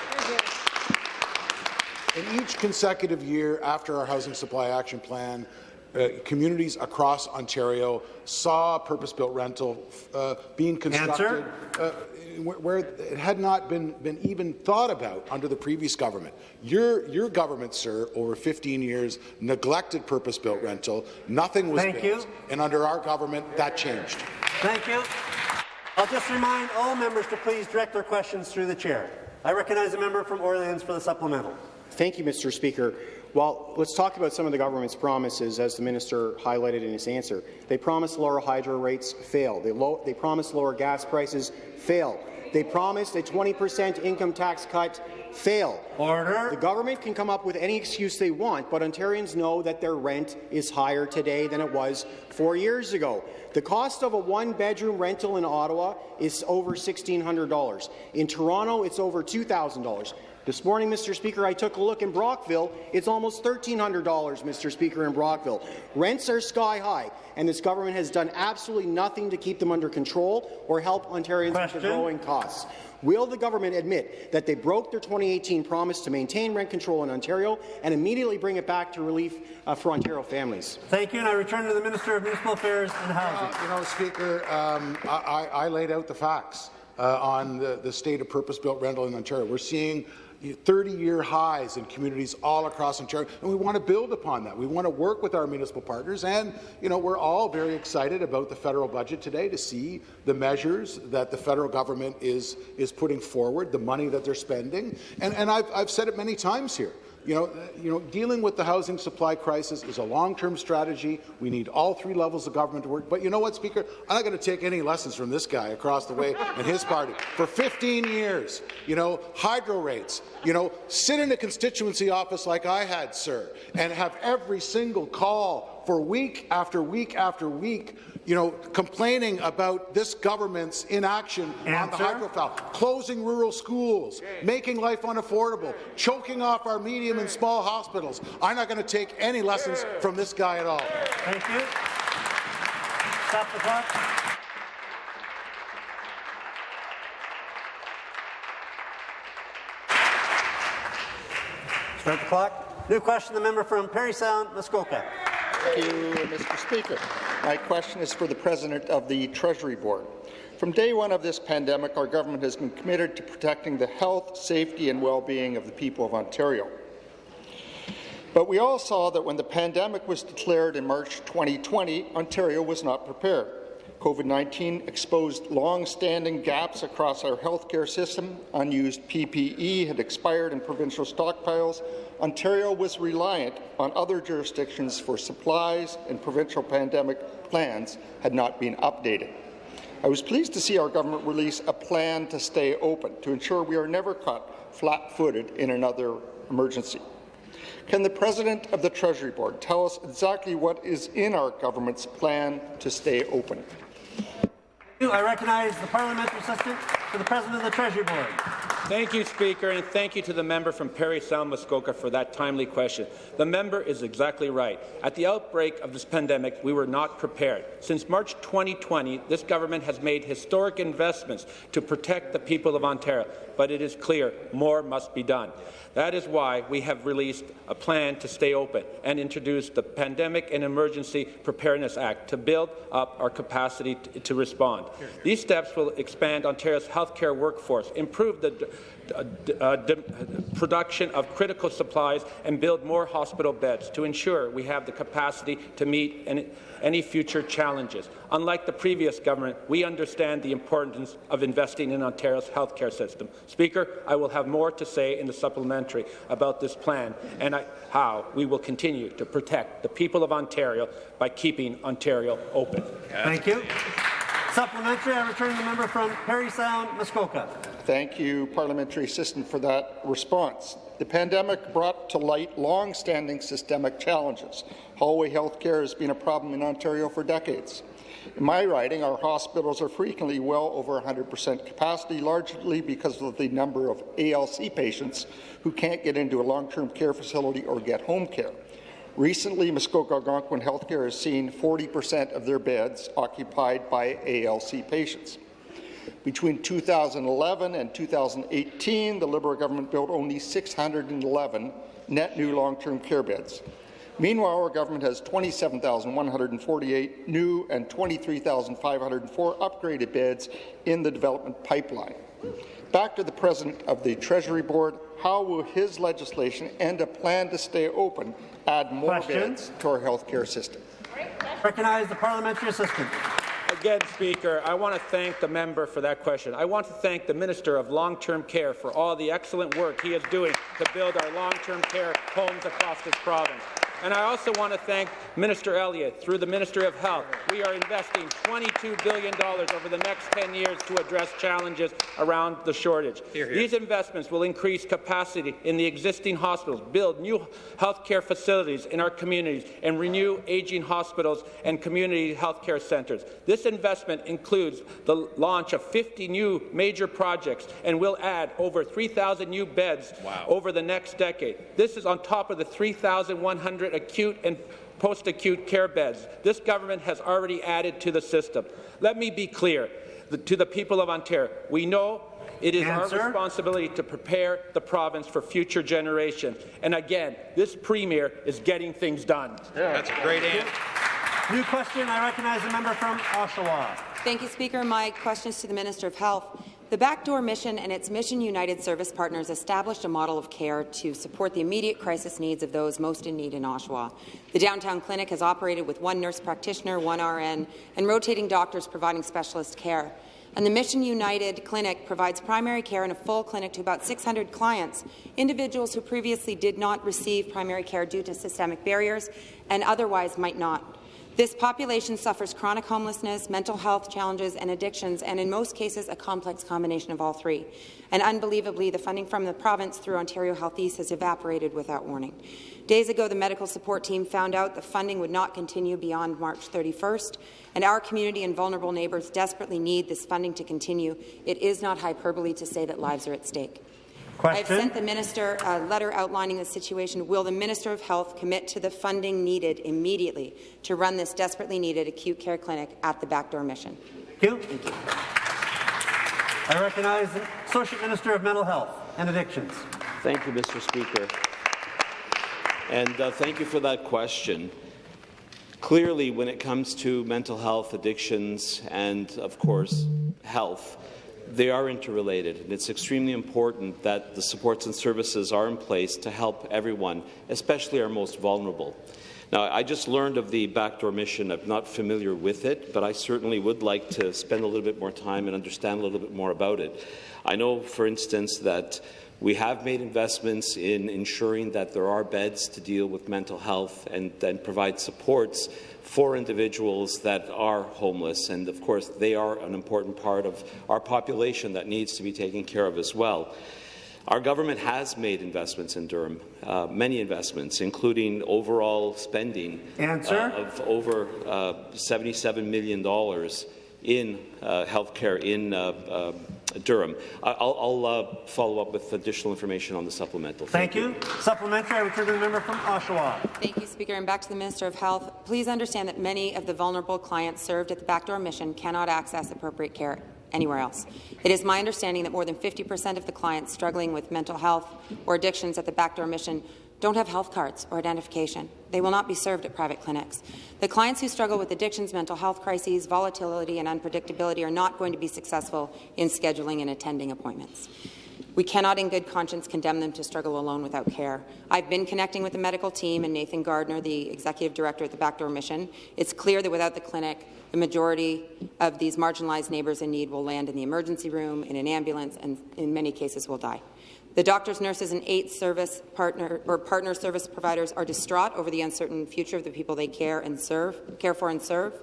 In each consecutive year after our Housing Supply Action Plan, uh, communities across Ontario saw purpose-built rental uh, being constructed uh, where it had not been, been even thought about under the previous government. Your, your government, sir, over 15 years, neglected purpose-built rental. Nothing was Thank built. you. And under our government, that changed. Thank you. I'll just remind all members to please direct their questions through the chair. I recognize the member from Orleans for the supplemental. Thank you, Mr. Speaker. Well, let's talk about some of the government's promises, as the minister highlighted in his answer. They promised lower hydro rates, fail. They, low, they promised lower gas prices, fail. They promised a 20 percent income tax cut, fail. Order. The government can come up with any excuse they want, but Ontarians know that their rent is higher today than it was four years ago. The cost of a one-bedroom rental in Ottawa is over $1,600. In Toronto, it's over $2,000. This morning, Mr. Speaker, I took a look in Brockville. It's almost $1,300, Mr. Speaker, in Brockville. Rents are sky high, and this government has done absolutely nothing to keep them under control or help Ontarians Question. with the growing costs. Will the government admit that they broke their 2018 promise to maintain rent control in Ontario and immediately bring it back to relief uh, for Ontario families? Thank you, and I return to the Minister of Municipal Affairs and Housing. Uh, you know, Speaker, um, I, I laid out the facts uh, on the, the state of purpose-built rental in Ontario. We're seeing 30-year highs in communities all across Ontario, and we want to build upon that. We want to work with our municipal partners, and you know we're all very excited about the federal budget today to see the measures that the federal government is is putting forward, the money that they're spending, and, and I've, I've said it many times here. You know, you know, dealing with the housing supply crisis is a long-term strategy. We need all three levels of government to work. But you know what, Speaker? I'm not going to take any lessons from this guy across the way and his party. For 15 years, you know, hydro rates, you know, sit in a constituency office like I had, sir, and have every single call for week after week after week you know, complaining about this government's inaction Answer. on the hydrofoul, closing rural schools, okay. making life unaffordable, choking off our medium and small hospitals. I'm not going to take any lessons from this guy at all. Thank you. Stop the clock. Start the clock. New question, the member from Parry Sound, Muskoka. Thank you, Mr. Speaker. My question is for the President of the Treasury Board. From day one of this pandemic, our government has been committed to protecting the health, safety and well-being of the people of Ontario. But we all saw that when the pandemic was declared in March 2020, Ontario was not prepared. COVID-19 exposed long-standing gaps across our healthcare system. Unused PPE had expired in provincial stockpiles. Ontario was reliant on other jurisdictions for supplies, and provincial pandemic plans had not been updated. I was pleased to see our government release a plan to stay open to ensure we are never caught flat-footed in another emergency. Can the President of the Treasury Board tell us exactly what is in our government's plan to stay open? I recognize the parliamentary assistant to the President of the Treasury Board. Thank you, Speaker, and thank you to the member from Parry Sound Muskoka for that timely question. The member is exactly right. At the outbreak of this pandemic, we were not prepared. Since March 2020, this government has made historic investments to protect the people of Ontario, but it is clear more must be done. That is why we have released a plan to stay open and introduced the Pandemic and Emergency Preparedness Act to build up our capacity to respond. These steps will expand Ontario's healthcare workforce, improve the uh, production of critical supplies and build more hospital beds to ensure we have the capacity to meet any, any future challenges. Unlike the previous government, we understand the importance of investing in Ontario's healthcare system. Speaker, I will have more to say in the supplementary about this plan and I, how we will continue to protect the people of Ontario by keeping Ontario open. Thank you. Supplementary, I return the member from Parry Sound, Muskoka. Thank you, Parliamentary Assistant, for that response. The pandemic brought to light long-standing systemic challenges. Hallway health care has been a problem in Ontario for decades. In my riding, our hospitals are frequently well over 100% capacity, largely because of the number of ALC patients who can't get into a long-term care facility or get home care. Recently, Muskoka Algonquin Healthcare has seen 40% of their beds occupied by ALC patients. Between 2011 and 2018, the Liberal government built only 611 net new long-term care beds. Meanwhile, our government has 27,148 new and 23,504 upgraded beds in the development pipeline. Back to the President of the Treasury Board, how will his legislation and a plan to stay open add more Question. beds to our health care system? Recognize the parliamentary assistant. Again, Speaker, I want to thank the member for that question. I want to thank the Minister of Long-Term Care for all the excellent work he is doing to build our long-term care homes across this province. And I also want to thank Minister Elliott through the Ministry of Health. We are investing $22 billion over the next 10 years to address challenges around the shortage. Here, here. These investments will increase capacity in the existing hospitals, build new health care facilities in our communities, and renew aging hospitals and community health care centres. This investment includes the launch of 50 new major projects and will add over 3,000 new beds wow. over the next decade. This is on top of the 3,100 acute and post-acute care beds this government has already added to the system. Let me be clear the, to the people of Ontario. We know it is Answer. our responsibility to prepare the province for future generations. And again, this Premier is getting things done. Yeah. That's a great answer. New question. I recognize the member from Oshawa. Thank you, Speaker. My question is to the Minister of Health. The Backdoor Mission and its Mission United service partners established a model of care to support the immediate crisis needs of those most in need in Oshawa. The downtown clinic has operated with one nurse practitioner, one RN, and rotating doctors providing specialist care. And the Mission United Clinic provides primary care in a full clinic to about 600 clients, individuals who previously did not receive primary care due to systemic barriers and otherwise might not. This population suffers chronic homelessness, mental health challenges and addictions, and in most cases a complex combination of all three. And unbelievably, the funding from the province through Ontario Health East has evaporated without warning. Days ago, the medical support team found out the funding would not continue beyond March 31st, and our community and vulnerable neighbours desperately need this funding to continue. It is not hyperbole to say that lives are at stake. Question. I've sent the minister a letter outlining the situation. Will the Minister of Health commit to the funding needed immediately to run this desperately needed acute care clinic at the Backdoor Mission? Thank you. Thank you. I recognize the Associate Minister of Mental Health and Addictions. Thank you, Mr. Speaker. And uh, thank you for that question. Clearly, when it comes to mental health, addictions, and, of course, health, they are interrelated, and it's extremely important that the supports and services are in place to help everyone, especially our most vulnerable. Now, I just learned of the backdoor mission. I'm not familiar with it, but I certainly would like to spend a little bit more time and understand a little bit more about it. I know, for instance, that we have made investments in ensuring that there are beds to deal with mental health and then provide supports for individuals that are homeless. And of course, they are an important part of our population that needs to be taken care of as well. Our government has made investments in Durham, uh, many investments, including overall spending uh, of over uh, $77 million in uh, healthcare in uh, uh, Durham. I'll, I'll uh, follow up with additional information on the supplemental. Thank, Thank you. you. Supplementary, I return to the member from Oshawa. Thank you, Speaker. And back to the Minister of Health. Please understand that many of the vulnerable clients served at the backdoor mission cannot access appropriate care anywhere else. It is my understanding that more than 50 percent of the clients struggling with mental health or addictions at the backdoor mission don't have health cards or identification. They will not be served at private clinics. The clients who struggle with addictions, mental health crises, volatility and unpredictability are not going to be successful in scheduling and attending appointments. We cannot in good conscience condemn them to struggle alone without care. I've been connecting with the medical team and Nathan Gardner, the executive director at the Backdoor Mission. It's clear that without the clinic, the majority of these marginalized neighbours in need will land in the emergency room, in an ambulance, and in many cases will die. The doctors, nurses, and eight service partner or partner service providers are distraught over the uncertain future of the people they care and serve, care for and serve.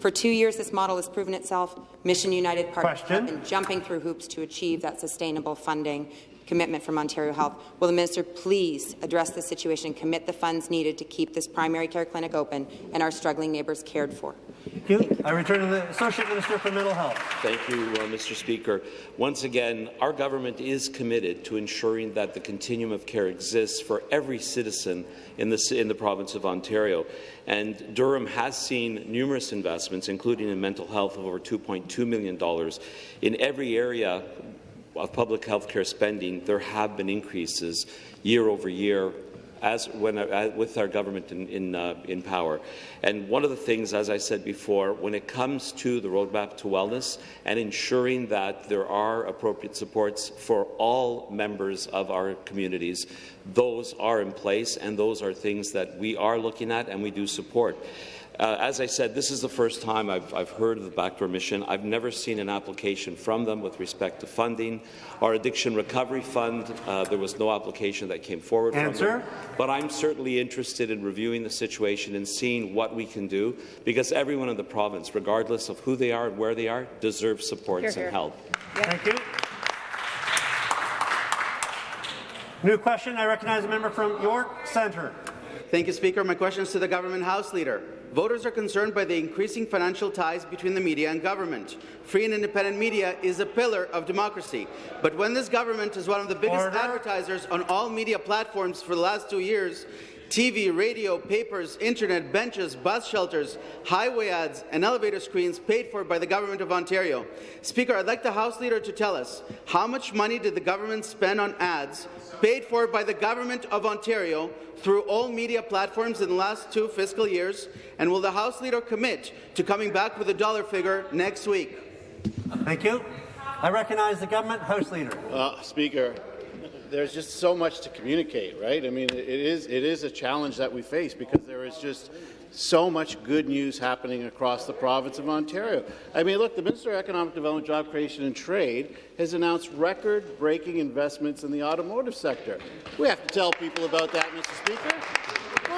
For two years, this model has proven itself. Mission United partners have been jumping through hoops to achieve that sustainable funding commitment from Ontario Health. Will the minister please address the situation and commit the funds needed to keep this primary care clinic open and our struggling neighbours cared for? Thank you. I return to the Associate Minister for Mental Health. Thank you, uh, Mr. Speaker. Once again, our government is committed to ensuring that the continuum of care exists for every citizen in the, in the province of Ontario. And Durham has seen numerous investments, including in mental health of over $2.2 million. In every area of public health care spending, there have been increases year over year as when, uh, with our government in, in, uh, in, power. And one of the things, as I said before, when it comes to the roadmap to wellness and ensuring that there are appropriate supports for all members of our communities, those are in place and those are things that we are looking at and we do support. Uh, as I said, this is the first time I've, I've, heard of the Backdoor Mission. I've never seen an application from them with respect to funding. Our Addiction Recovery Fund, uh, there was no application that came forward Answer. from them. But I'm certainly interested in reviewing the situation and seeing what we can do, because everyone in the province, regardless of who they are and where they are, deserves supports here, here. and help. Thank you. New question. I recognize a member from York Centre. Thank you, Speaker. My question is to the Government House Leader. Voters are concerned by the increasing financial ties between the media and government. Free and independent media is a pillar of democracy. But when this government is one of the biggest Order. advertisers on all media platforms for the last two years, TV, radio, papers, internet, benches, bus shelters, highway ads, and elevator screens paid for by the Government of Ontario. Speaker, I'd like the House Leader to tell us how much money did the government spend on ads paid for by the Government of Ontario through all media platforms in the last two fiscal years, and will the House Leader commit to coming back with a dollar figure next week? Thank you. I recognize the government House Leader. Uh, Speaker, there's just so much to communicate, right? I mean, it is it is a challenge that we face because there is just so much good news happening across the province of Ontario. I mean, look, the Minister of Economic Development, Job Creation and Trade has announced record-breaking investments in the automotive sector. We have to tell people about that, Mr. Speaker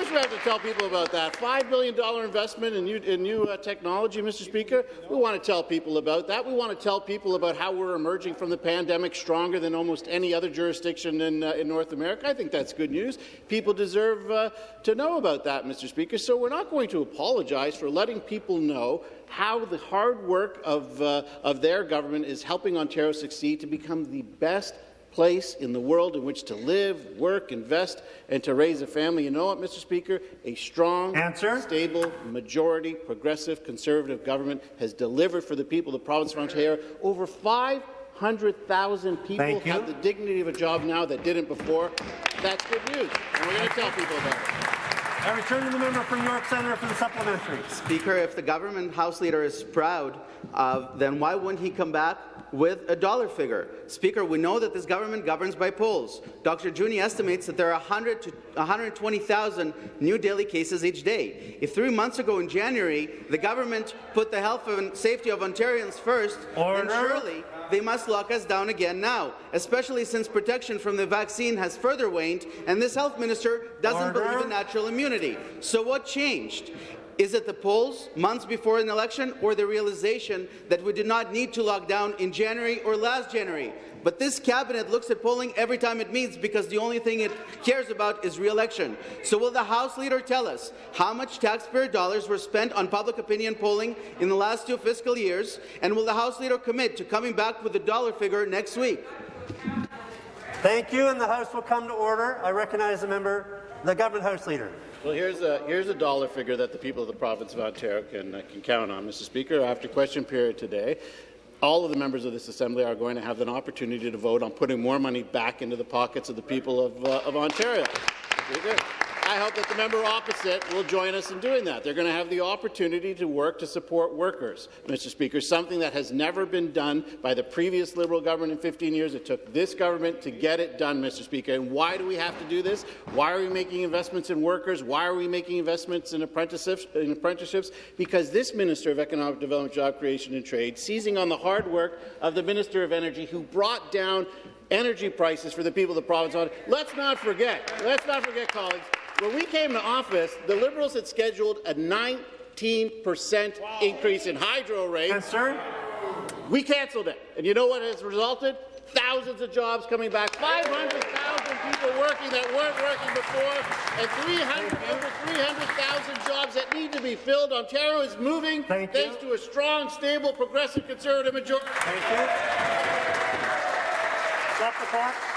course we have to tell people about that. $5 billion investment in new, in new uh, technology, Mr. Speaker. We want to tell people about that. We want to tell people about how we're emerging from the pandemic stronger than almost any other jurisdiction in, uh, in North America. I think that's good news. People deserve uh, to know about that, Mr. Speaker. So we're not going to apologize for letting people know how the hard work of, uh, of their government is helping Ontario succeed to become the best place in the world in which to live, work, invest, and to raise a family. You know what, Mr. Speaker? A strong, Answer. stable, majority, progressive, conservative government has delivered for the people of the province of Ontario. Over 500,000 people have the dignity of a job now that didn't before. That's good news, and we're going to tell people about it. I return to the member from York Centre for the supplementary. Speaker, if the government House Leader is proud, uh, then why wouldn't he come back with a dollar figure. Speaker, we know that this government governs by polls. Dr. Jüni estimates that there are 100 to 120,000 new daily cases each day. If three months ago in January, the government put the health and safety of Ontarians first, Order. then surely they must lock us down again now, especially since protection from the vaccine has further waned and this health minister doesn't Order. believe in natural immunity. So what changed? Is it the polls months before an election or the realization that we did not need to lock down in January or last January? But this cabinet looks at polling every time it meets because the only thing it cares about is re-election. So will the House Leader tell us how much taxpayer dollars were spent on public opinion polling in the last two fiscal years? And will the House Leader commit to coming back with a dollar figure next week? Thank you, and the House will come to order. I recognize the member, the Government House Leader. Well, here's a, here's a dollar figure that the people of the province of Ontario can, uh, can count on, Mr. Speaker. After question period today, all of the members of this Assembly are going to have an opportunity to vote on putting more money back into the pockets of the people of, uh, of Ontario. I hope that the member opposite will join us in doing that. They're going to have the opportunity to work to support workers, Mr. Speaker, something that has never been done by the previous Liberal government in 15 years. It took this government to get it done, Mr. Speaker. And why do we have to do this? Why are we making investments in workers? Why are we making investments in apprenticeships? In apprenticeships? Because this Minister of Economic Development, Job Creation and Trade, seizing on the hard work of the Minister of Energy, who brought down energy prices for the people of the province. Let's not forget, let's not forget, colleagues, when we came to office, the Liberals had scheduled a 19 percent wow. increase in hydro rates. Yes, sir. We cancelled it. And you know what has resulted? Thousands of jobs coming back, 500,000 people working that weren't working before, and 300, over 300,000 jobs that need to be filled. Ontario is moving Thank thanks you. to a strong, stable, progressive Conservative majority. Thank you. Stop the clock.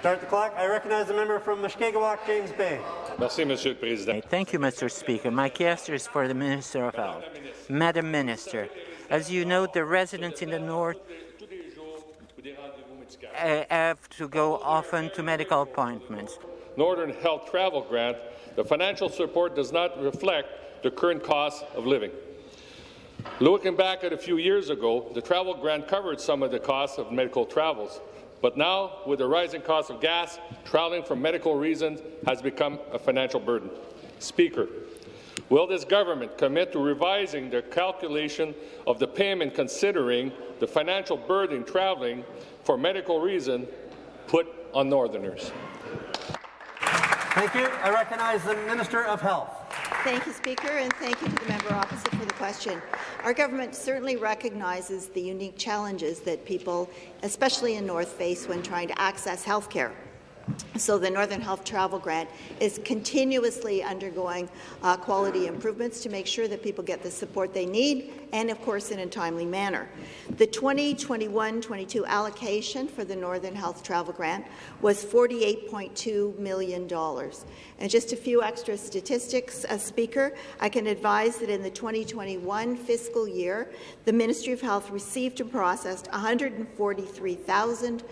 Start the clock. I recognize the member from Mushkegowuk, James Bay. Merci, Monsieur le Président. Thank you, Mr. Speaker. My question is for the Minister of Health. Madam Minister, as you know, the residents in the north uh, have to go often to medical appointments. Northern Health Travel Grant, the financial support does not reflect the current cost of living. Looking back at a few years ago, the travel grant covered some of the costs of medical travels. But now, with the rising cost of gas, traveling for medical reasons has become a financial burden. Speaker, will this government commit to revising the calculation of the payment considering the financial burden traveling for medical reason put on Northerners? Thank you. I recognize the Minister of Health. Thank you, Speaker, and thank you to the member opposite for the question. Our government certainly recognizes the unique challenges that people, especially in North, face when trying to access health care. So the Northern Health Travel Grant is continuously undergoing uh, quality improvements to make sure that people get the support they need and, of course, in a timely manner. The 2021-22 allocation for the Northern Health Travel Grant was $48.2 million. And just a few extra statistics, uh, Speaker, I can advise that in the 2021 fiscal year, the Ministry of Health received and processed 143,000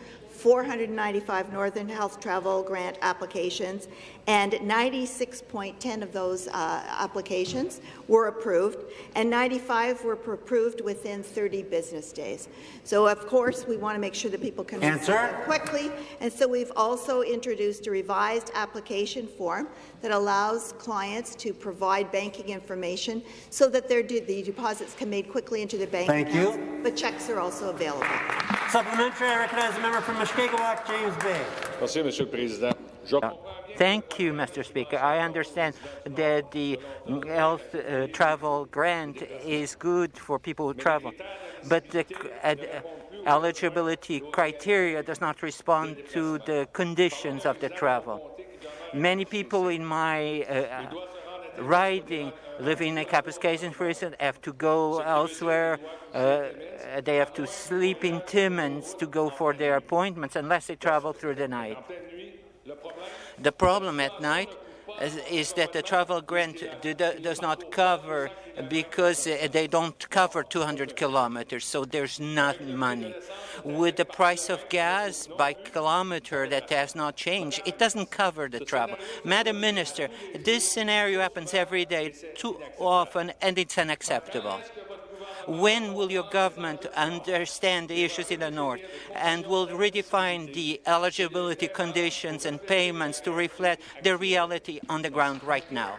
495 Northern Health Travel Grant applications, and 96.10 of those uh, applications were approved, and 95 were approved within 30 business days. So, of course, we want to make sure that people can Answer. quickly, and so we've also introduced a revised application form that allows clients to provide banking information so that their de the deposits can be made quickly into their bank Thank accounts, you. but checks are also available. Supplementary, I recognize the member from Mushkegowuk, James Bay. Merci, Monsieur le Président. Je... Thank you, Mr. Speaker. I understand that the health uh, travel grant is good for people who travel, but the uh, eligibility criteria does not respond to the conditions of the travel. Many people in my uh, riding living in Kapuskasing, for instance, have to go elsewhere. Uh, they have to sleep in Timmins to go for their appointments unless they travel through the night. The problem at night is, that the travel grant do, does not cover because uh, they don't cover 200 kilometers, so there's not money. With the price of gas by kilometer that has not changed, it doesn't cover the travel. Madam Minister, this scenario happens every day too often, and it's unacceptable. When will your government understand the issues in the north and will redefine the eligibility conditions and payments to reflect the reality on the ground right now?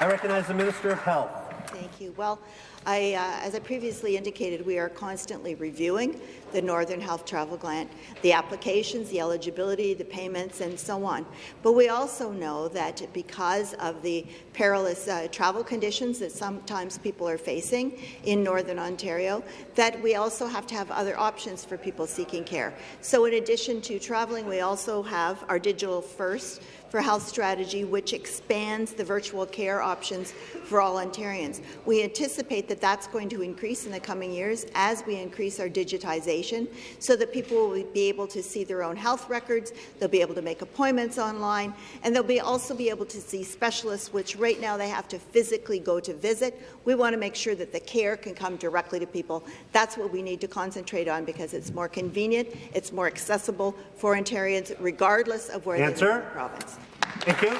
I recognize the Minister of Health. Thank you. Well, I, uh, as I previously indicated, we are constantly reviewing the Northern Health Travel Grant, the applications, the eligibility, the payments, and so on. But we also know that because of the perilous uh, travel conditions that sometimes people are facing in Northern Ontario, that we also have to have other options for people seeking care. So in addition to traveling, we also have our Digital First for Health strategy, which expands the virtual care options for all Ontarians. We anticipate that that's going to increase in the coming years as we increase our digitization so that people will be able to see their own health records, they'll be able to make appointments online, and they'll be also be able to see specialists, which right now they have to physically go to visit. We want to make sure that the care can come directly to people. That's what we need to concentrate on because it's more convenient, it's more accessible for Ontarians, regardless of where Answer. they live in the province. Thank you.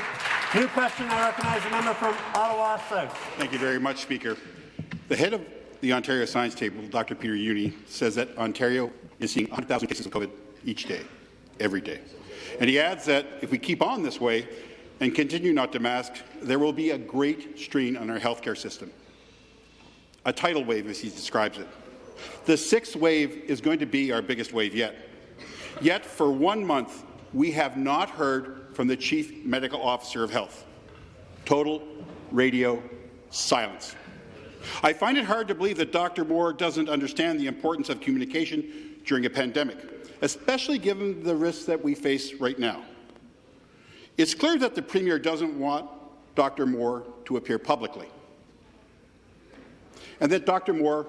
New question. I recognize the member from Ottawa South. Thank you very much, Speaker. The head of the Ontario Science Table, Dr. Peter Jüni, says that Ontario is seeing 100,000 cases of COVID each day, every day. And he adds that if we keep on this way and continue not to mask, there will be a great strain on our healthcare system. A tidal wave, as he describes it. The sixth wave is going to be our biggest wave yet. Yet, for one month, we have not heard from the Chief Medical Officer of Health. Total radio silence. I find it hard to believe that Dr. Moore doesn't understand the importance of communication during a pandemic, especially given the risks that we face right now. It's clear that the Premier doesn't want Dr. Moore to appear publicly, and that Dr. Moore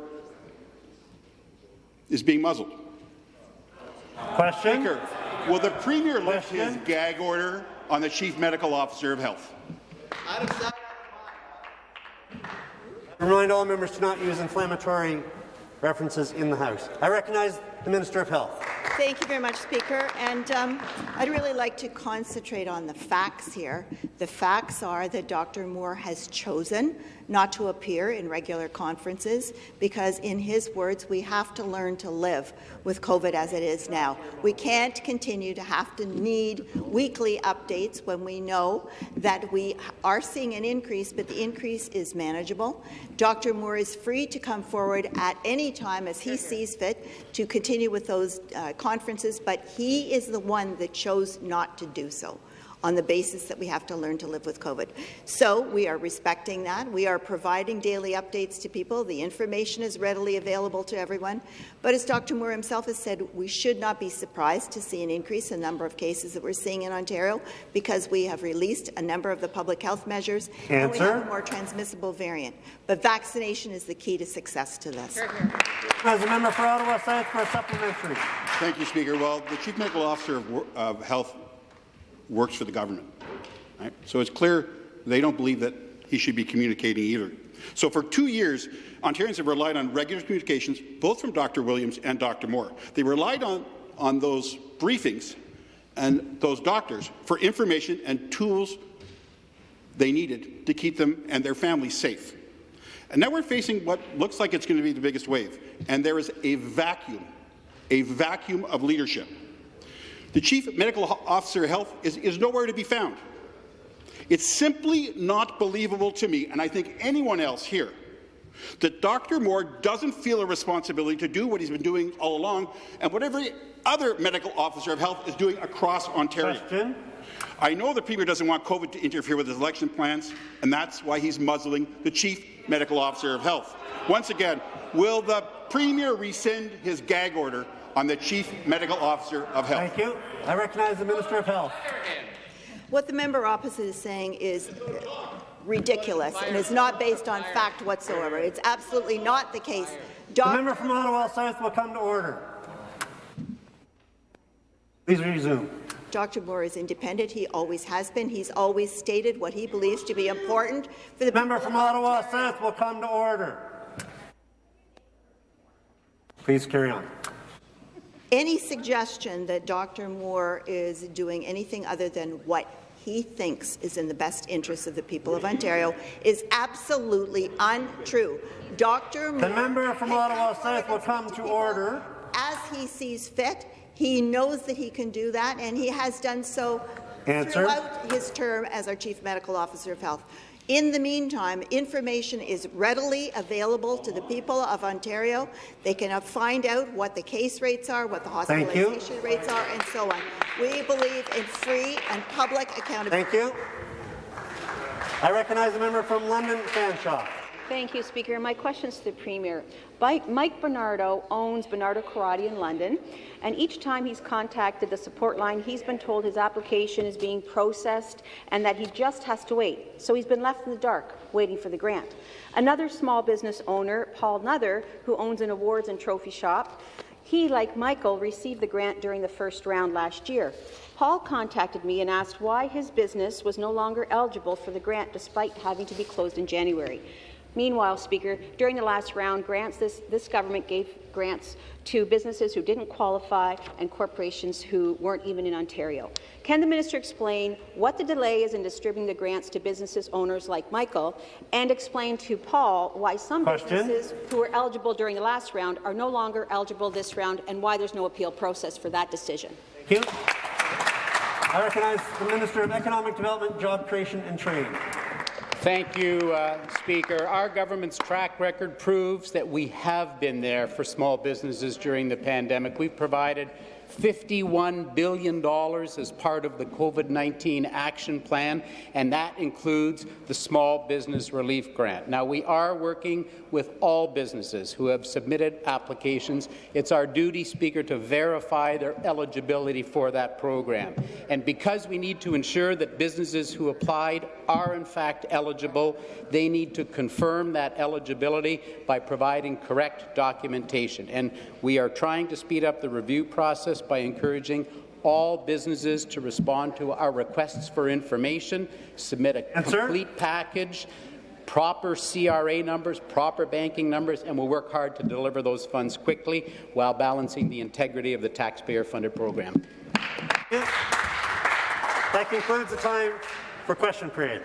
is being muzzled. Question. Speaker, will the Premier lift his gag order on the Chief Medical Officer of Health? I remind all members to not use inflammatory references in the House. I recognize the Minister of Health. Thank you very much, Speaker. And um, I'd really like to concentrate on the facts here. The facts are that Dr. Moore has chosen not to appear in regular conferences because, in his words, we have to learn to live with COVID as it is now. We can't continue to have to need weekly updates when we know that we are seeing an increase, but the increase is manageable. Dr. Moore is free to come forward at any time as he sees fit to continue with those uh, conferences, but he is the one that chose not to do so on the basis that we have to learn to live with COVID. So we are respecting that. We are providing daily updates to people. The information is readily available to everyone. But as Dr. Moore himself has said, we should not be surprised to see an increase in the number of cases that we're seeing in Ontario because we have released a number of the public health measures Answer. and we have a more transmissible variant. But vaccination is the key to success to this. As a member for Ottawa South for a supplementary. Thank you, Speaker. Well, the Chief Medical Officer of, of Health works for the government. Right? So it's clear they don't believe that he should be communicating either. So for two years, Ontarians have relied on regular communications, both from Dr. Williams and Dr. Moore. They relied on on those briefings and those doctors for information and tools they needed to keep them and their families safe. And now we're facing what looks like it's going to be the biggest wave, and there is a vacuum, a vacuum of leadership. The Chief Medical Officer of Health is, is nowhere to be found. It's simply not believable to me, and I think anyone else here, that Dr. Moore doesn't feel a responsibility to do what he's been doing all along and what every other medical officer of health is doing across Ontario. Question. I know the Premier doesn't want COVID to interfere with his election plans, and that's why he's muzzling the Chief Medical Officer of Health. Once again, will the Premier rescind his gag order on the Chief Medical Officer of Health? Thank you. I recognize the Minister of Health. What the member opposite is saying is ridiculous and is not based on fact whatsoever. It's absolutely not the case. The member from Ottawa South will come to order. Please resume. Dr. Moore is independent. He always has been. He's always stated what he believes to be important for the member from Ottawa South will come to order. Please carry on. Any suggestion that Dr. Moore is doing anything other than what he thinks is in the best interest of the people of Ontario is absolutely untrue. Dr. Moore the member from Ottawa South will come to order. As he sees fit, he knows that he can do that, and he has done so Answer. throughout his term as our Chief Medical Officer of Health. In the meantime, information is readily available to the people of Ontario. They can find out what the case rates are, what the hospitalization rates are, and so on. We believe in free and public accountability. Thank you. I recognize the member from London, Fanshawe. Thank you, Speaker. My question is to the Premier. Mike Bernardo owns Bernardo Karate in London, and each time he's contacted the support line, he's been told his application is being processed and that he just has to wait. So he's been left in the dark, waiting for the grant. Another small business owner, Paul Nuther, who owns an awards and trophy shop, he, like Michael, received the grant during the first round last year. Paul contacted me and asked why his business was no longer eligible for the grant despite having to be closed in January. Meanwhile, Speaker, during the last round, grants this, this government gave grants to businesses who didn't qualify and corporations who weren't even in Ontario. Can the minister explain what the delay is in distributing the grants to businesses owners like Michael, and explain to Paul why some Question. businesses who were eligible during the last round are no longer eligible this round, and why there's no appeal process for that decision? Thank you. I recognize the Minister of Economic Development, Job Creation and Trade. Thank you, uh, Speaker. Our government's track record proves that we have been there for small businesses during the pandemic. We've provided $51 billion as part of the COVID-19 action plan, and that includes the Small Business Relief Grant. Now, we are working with all businesses who have submitted applications. It's our duty, Speaker, to verify their eligibility for that program. And because we need to ensure that businesses who applied are in fact eligible, they need to confirm that eligibility by providing correct documentation. And we are trying to speed up the review process by encouraging all businesses to respond to our requests for information, submit a Answer. complete package, proper CRA numbers, proper banking numbers, and we'll work hard to deliver those funds quickly while balancing the integrity of the taxpayer-funded program. That concludes the time for question period.